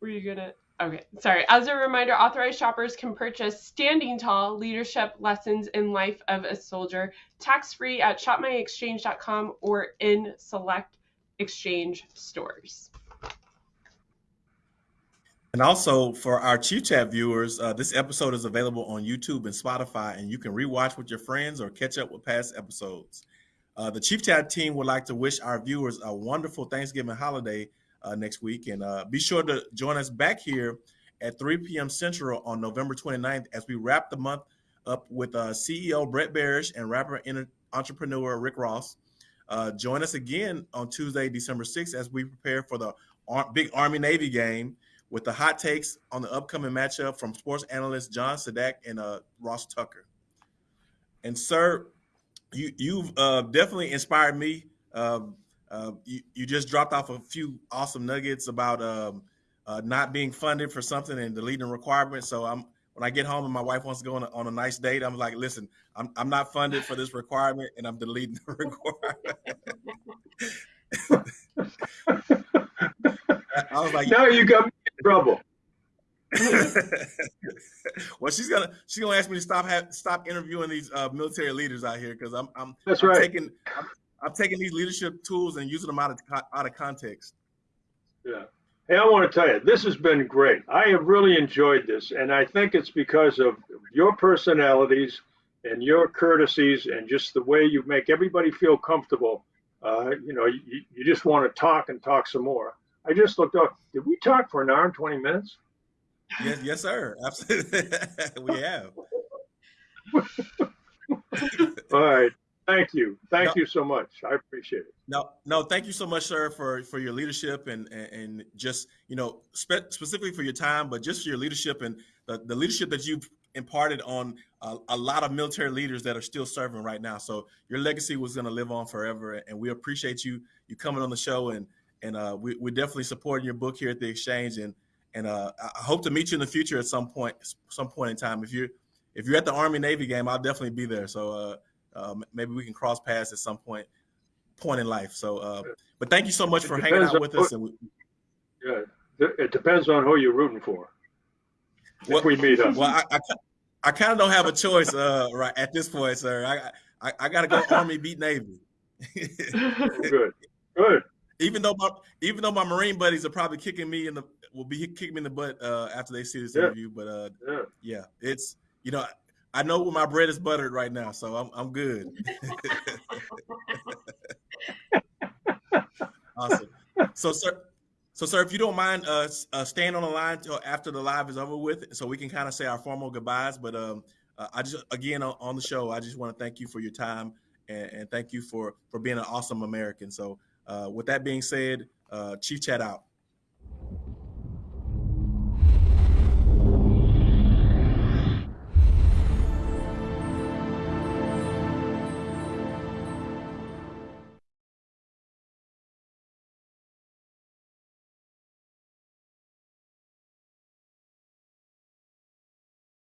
Were you gonna? Okay, sorry. As a reminder, authorized shoppers can purchase Standing Tall Leadership Lessons in Life of a Soldier tax free at shopmyexchange.com or in select exchange stores. And also for our Chief Chat viewers, uh, this episode is available on YouTube and Spotify, and you can rewatch with your friends or catch up with past episodes. Uh, the Chief Chat team would like to wish our viewers a wonderful Thanksgiving holiday uh, next week. And uh, be sure to join us back here at 3 p.m. Central on November 29th as we wrap the month up with uh, CEO Brett Berish and rapper and entrepreneur Rick Ross. Uh, join us again on Tuesday, December 6th, as we prepare for the Ar- big Army Navy game with the hot takes on the upcoming matchup from sports analyst John Sadak and uh, Ross Tucker. And, sir, you you've uh, definitely inspired me. Um, uh, you, you just dropped off a few awesome nuggets about um, uh, not being funded for something and deleting requirements. So I'm when I get home and my wife wants to go on a, on a nice date, I'm like, listen, I'm I'm not funded for this requirement, and I'm deleting the requirement. I was like, now you in trouble. well, she's gonna she's gonna ask me to stop have, stop interviewing these uh, military leaders out here because I'm I'm that's I'm right. Taking, I'm, I'm, taking these leadership tools and using them out of out of context. Yeah. Hey, I want to tell you, this has been great. I have really enjoyed this, and I think it's because of your personalities and your courtesies and just the way you make everybody feel comfortable. Uh, you know, you, you just want to talk and talk some more. I just looked up. Did we talk for an hour and 20 minutes? Yes, yes, sir. Absolutely, we have. All right. Thank you. Thank no, you so much. I appreciate it. No, no, thank you so much, sir, for for your leadership and and, and just you know spe- specifically for your time, but just for your leadership and the, the leadership that you've imparted on a, a, lot of military leaders that are still serving right now. So your legacy was going to live on forever, and we appreciate you you coming on the show and and uh, we, we're definitely supporting your book here at the exchange and and uh, I hope to meet you in the future at some point some point in time. If you're if you're at the army navy game i'll definitely be there. So uh, uh, maybe we can cross paths at some point point in life. So uh, but thank you so much for hanging out with us and we, yeah it depends on who you're rooting for. Well, if we meet up. well i, I, I kind of don't have a choice uh, right at this point sir. I i, I got to go army beat navy. Good. Good even though my even though my Marine buddies are probably kicking me in the will be kicking me in the butt uh, after they see this yeah. interview, but uh, yeah. yeah, it's you know I know where my bread is buttered right now, so I'm I'm good. awesome. So sir, so sir, if you don't mind uh, uh, staying on the line till after the live is over with, so we can kind of say our formal goodbyes. But um, uh, I just again on, on, the show, I just want to thank you for your time and, and thank you for for being an awesome American. So uh, with that being said, uh, Chief Chat out.